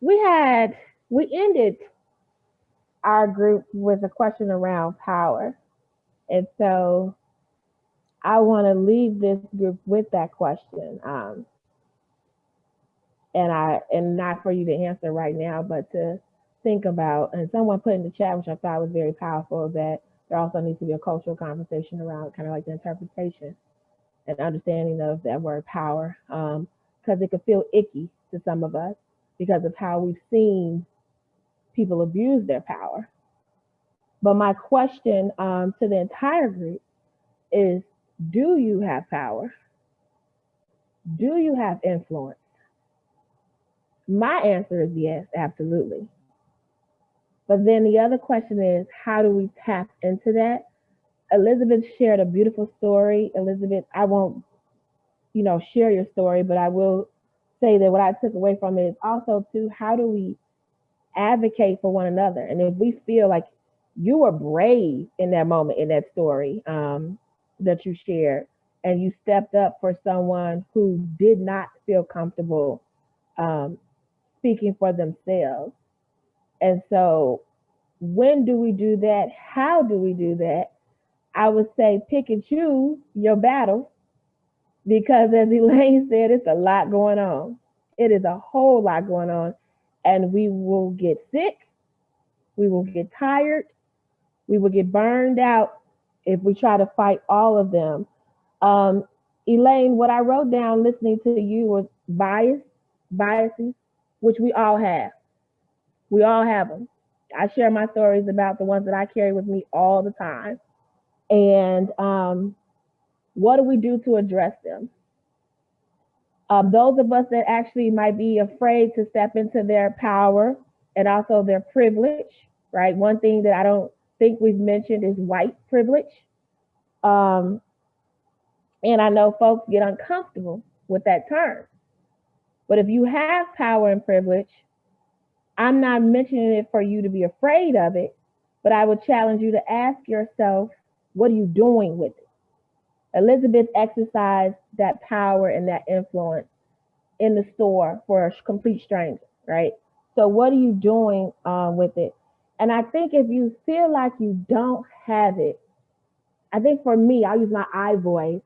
we had, we ended our group with a question around power. And so I want to leave this group with that question. Um, and I, and not for you to answer right now, but to think about, and someone put in the chat, which I thought was very powerful, that there also needs to be a cultural conversation around kind of like the interpretation and understanding of that word power because um, it could feel icky to some of us because of how we've seen people abuse their power. But my question um, to the entire group is do you have power? Do you have influence? My answer is yes, absolutely. But then the other question is, how do we tap into that? Elizabeth shared a beautiful story. Elizabeth, I won't, you know, share your story, but I will say that what I took away from it is also too, how do we advocate for one another? And if we feel like you were brave in that moment in that story um, that you shared, and you stepped up for someone who did not feel comfortable um, speaking for themselves. And so, when do we do that? How do we do that? I would say pick and choose your battles because, as (laughs) Elaine said, it's a lot going on. It is a whole lot going on, and we will get sick, we will get tired, we will get burned out if we try to fight all of them. Um, Elaine, what I wrote down listening to you was bias, biases, which we all have. We all have them. I share my stories about the ones that I carry with me all the time. And um, what do we do to address them? Um, those of us that actually might be afraid to step into their power and also their privilege, right? One thing that I don't think we've mentioned is white privilege. Um, and I know folks get uncomfortable with that term. But if you have power and privilege, I'm not mentioning it for you to be afraid of it, but I would challenge you to ask yourself, what are you doing with it? Elizabeth exercised that power and that influence in the store for a complete stranger, right? So, what are you doing um, with it? And I think if you feel like you don't have it, I think for me, I'll use my I voice,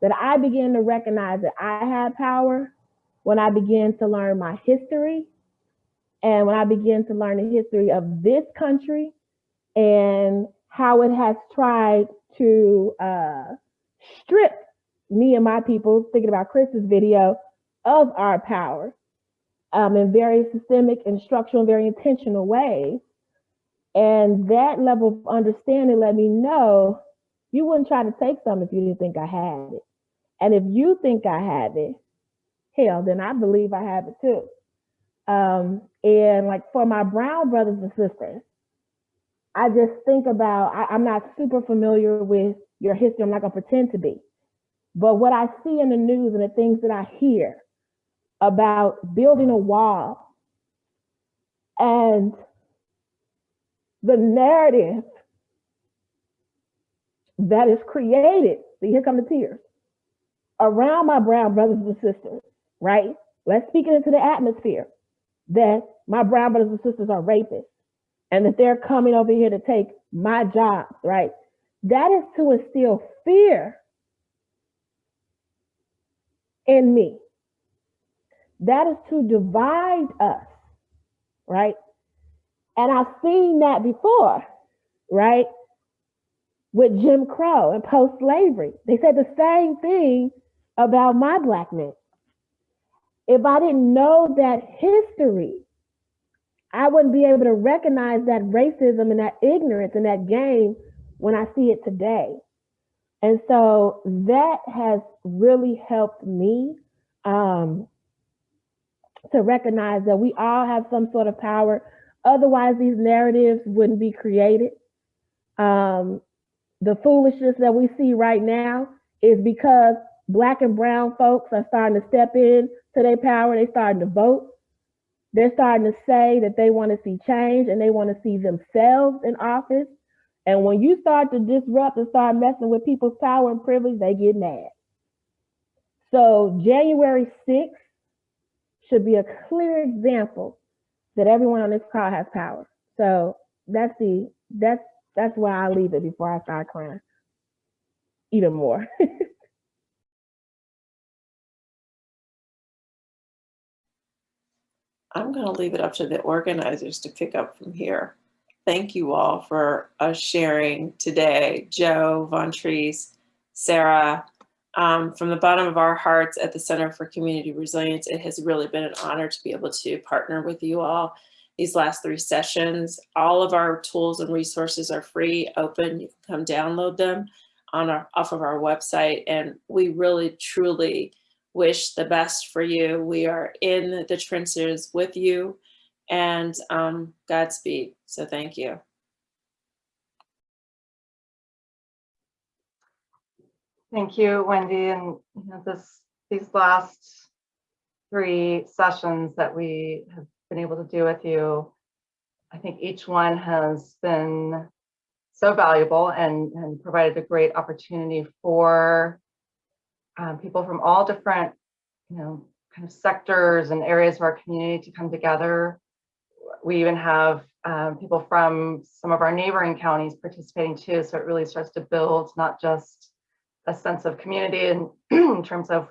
that I begin to recognize that I have power when I begin to learn my history and when I begin to learn the history of this country and how it has tried to uh, strip me and my people, thinking about Chris's video, of our power um, in very systemic and structural and very intentional ways. And that level of understanding let me know you wouldn't try to take some if you didn't think I had it. And if you think I have it, hell, then I believe I have it too. Um, and like for my brown brothers and sisters, I just think about, I, I'm not super familiar with your history. I'm not gonna pretend to be. But what I see in the news and the things that I hear about building a wall and the narrative that is created, see, here come the tears, around my brown brothers and sisters, right? Let's speak it into the atmosphere that my brown brothers and sisters are rapists and that they're coming over here to take my jobs, right? That is to instill fear in me. That is to divide us, right? And I've seen that before, right? With Jim Crow and post slavery. They said the same thing about my black men. If I didn't know that history, I wouldn't be able to recognize that racism and that ignorance and that game when I see it today. And so that has really helped me um, to recognize that we all have some sort of power. Otherwise, these narratives wouldn't be created. Um, the foolishness that we see right now is because black and brown folks are starting to step in to their power. They're starting to vote. They're starting to say that they want to see change and they want to see themselves in office. And when you start to disrupt and start messing with people's power and privilege, they get mad. So January 6th should be a clear example that everyone on this call has power. So that's the that's that's why I leave it before I start crying even more. (laughs) I'm going to leave it up to the organizers to pick up from here. Thank you all for us sharing today. Joe, Vontrice, Sarah, um, from the bottom of our hearts at the Center for Community Resilience, it has really been an honor to be able to partner with you all these last three sessions. All of our tools and resources are free, open, you can come download them. on our off of our website. And we really truly wish the best for you. We are in the trenches with you and um, Godspeed. So thank you. Thank you, Wendy. And you know, this these last three sessions that we have been able to do with you, I think each one has been so valuable and, and provided a great opportunity for um, people from all different, you know, kind of sectors and areas of our community to come together. We even have um, people from some of our neighboring counties participating too. So it really starts to build not just a sense of community in, (clears throat) in terms of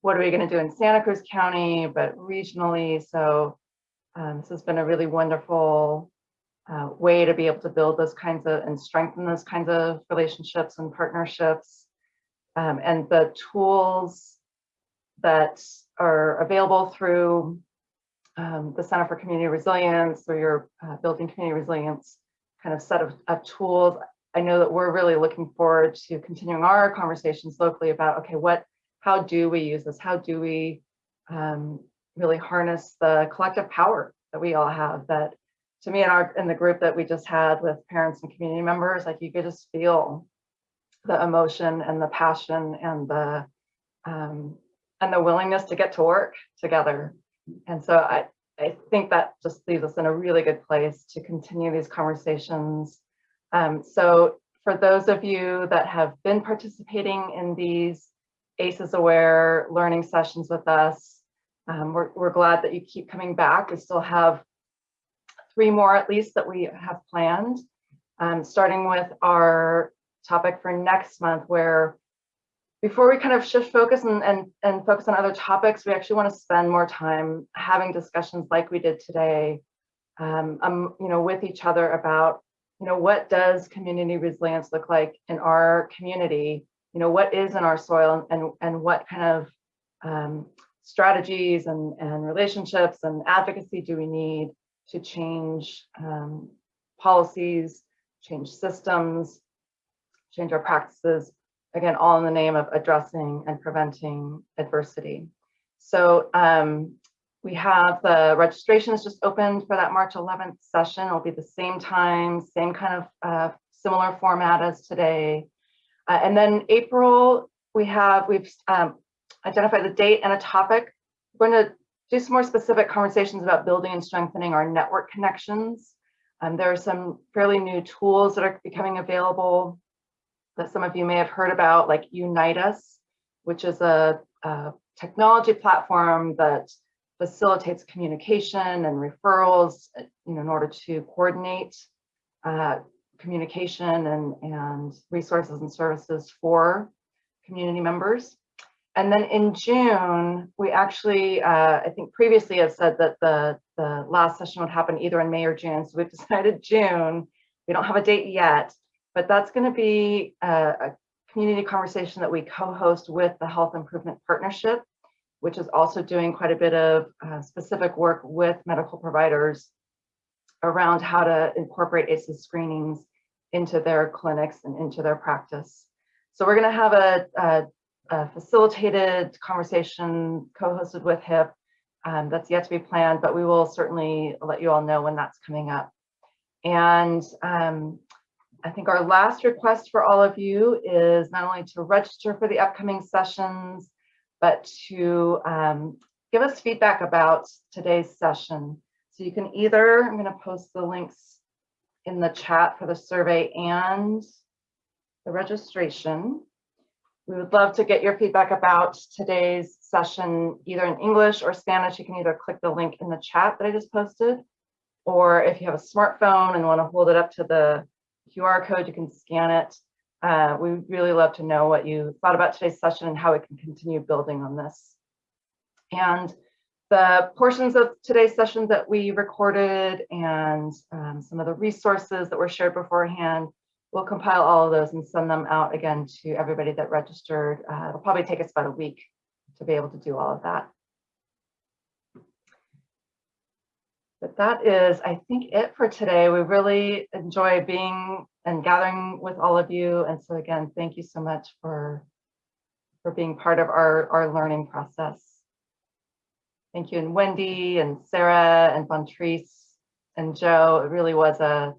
what are we going to do in Santa Cruz County, but regionally. So um, this has been a really wonderful uh, way to be able to build those kinds of and strengthen those kinds of relationships and partnerships. Um, and the tools that are available through um, the Center for Community Resilience or your uh, Building Community Resilience kind of set of, of tools. I know that we're really looking forward to continuing our conversations locally about, okay, what, how do we use this? How do we um, really harness the collective power that we all have that to me in our in the group that we just had with parents and community members, like you could just feel the emotion and the passion and the um, and the willingness to get to work together. And so I, I think that just leaves us in a really good place to continue these conversations. Um, so for those of you that have been participating in these ACEs Aware learning sessions with us, um, we're, we're glad that you keep coming back. We still have three more at least that we have planned, um, starting with our topic for next month, where before we kind of shift focus and, and, and focus on other topics, we actually want to spend more time having discussions like we did today, um, um, you know, with each other about, you know, what does community resilience look like in our community? You know, what is in our soil and, and what kind of um, strategies and, and relationships and advocacy do we need to change um, policies, change systems, change our practices, again, all in the name of addressing and preventing adversity. So um, we have the registration is just opened for that March 11th session. It'll be the same time, same kind of uh, similar format as today. Uh, and then April, we have, we've um, identified the date and a topic. We're going to do some more specific conversations about building and strengthening our network connections. Um, there are some fairly new tools that are becoming available that some of you may have heard about, like Unite Us, which is a, a technology platform that facilitates communication and referrals you know, in order to coordinate uh, communication and, and resources and services for community members. And then in June, we actually, uh, I think previously have said that the, the last session would happen either in May or June. So we've (laughs) decided June. We don't have a date yet, but that's going to be a, a community conversation that we co-host with the Health Improvement Partnership, which is also doing quite a bit of uh, specific work with medical providers around how to incorporate ACEs screenings into their clinics and into their practice. So we're going to have a, a a facilitated conversation co-hosted with HIP um, that's yet to be planned, but we will certainly let you all know when that's coming up. And um, I think our last request for all of you is not only to register for the upcoming sessions, but to um, give us feedback about today's session. So you can either, I'm going to post the links in the chat for the survey and the registration. We would love to get your feedback about today's session, either in English or Spanish. You can either click the link in the chat that I just posted, or if you have a smartphone and want to hold it up to the QR code, you can scan it. Uh, we really love to know what you thought about today's session and how we can continue building on this. And the portions of today's session that we recorded and um, some of the resources that were shared beforehand we'll compile all of those and send them out again to everybody that registered. Uh, it'll probably take us about a week to be able to do all of that. But that is, I think, it for today. We really enjoy being and gathering with all of you. And so again, thank you so much for, for being part of our, our learning process. Thank you, and Wendy and Sarah and Vontrice and Joe. It really was a,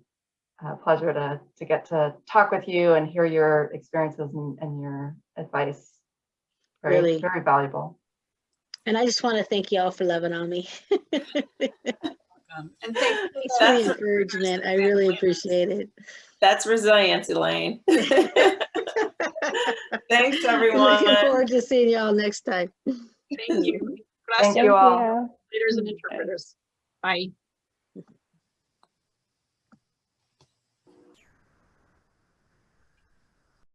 a pleasure to, to get to talk with you and hear your experiences and, and your advice. Very, Really. very valuable. And I just want to thank y'all for loving on me. (laughs) Um, And thank (laughs) you. Thanks for the encouragement. I really appreciate it. That's resilience, Elaine. (laughs) (laughs) Thanks, I'm everyone. Looking forward to seeing y'all next time. Thank you. Thank you all. Leaders and interpreters. Bye.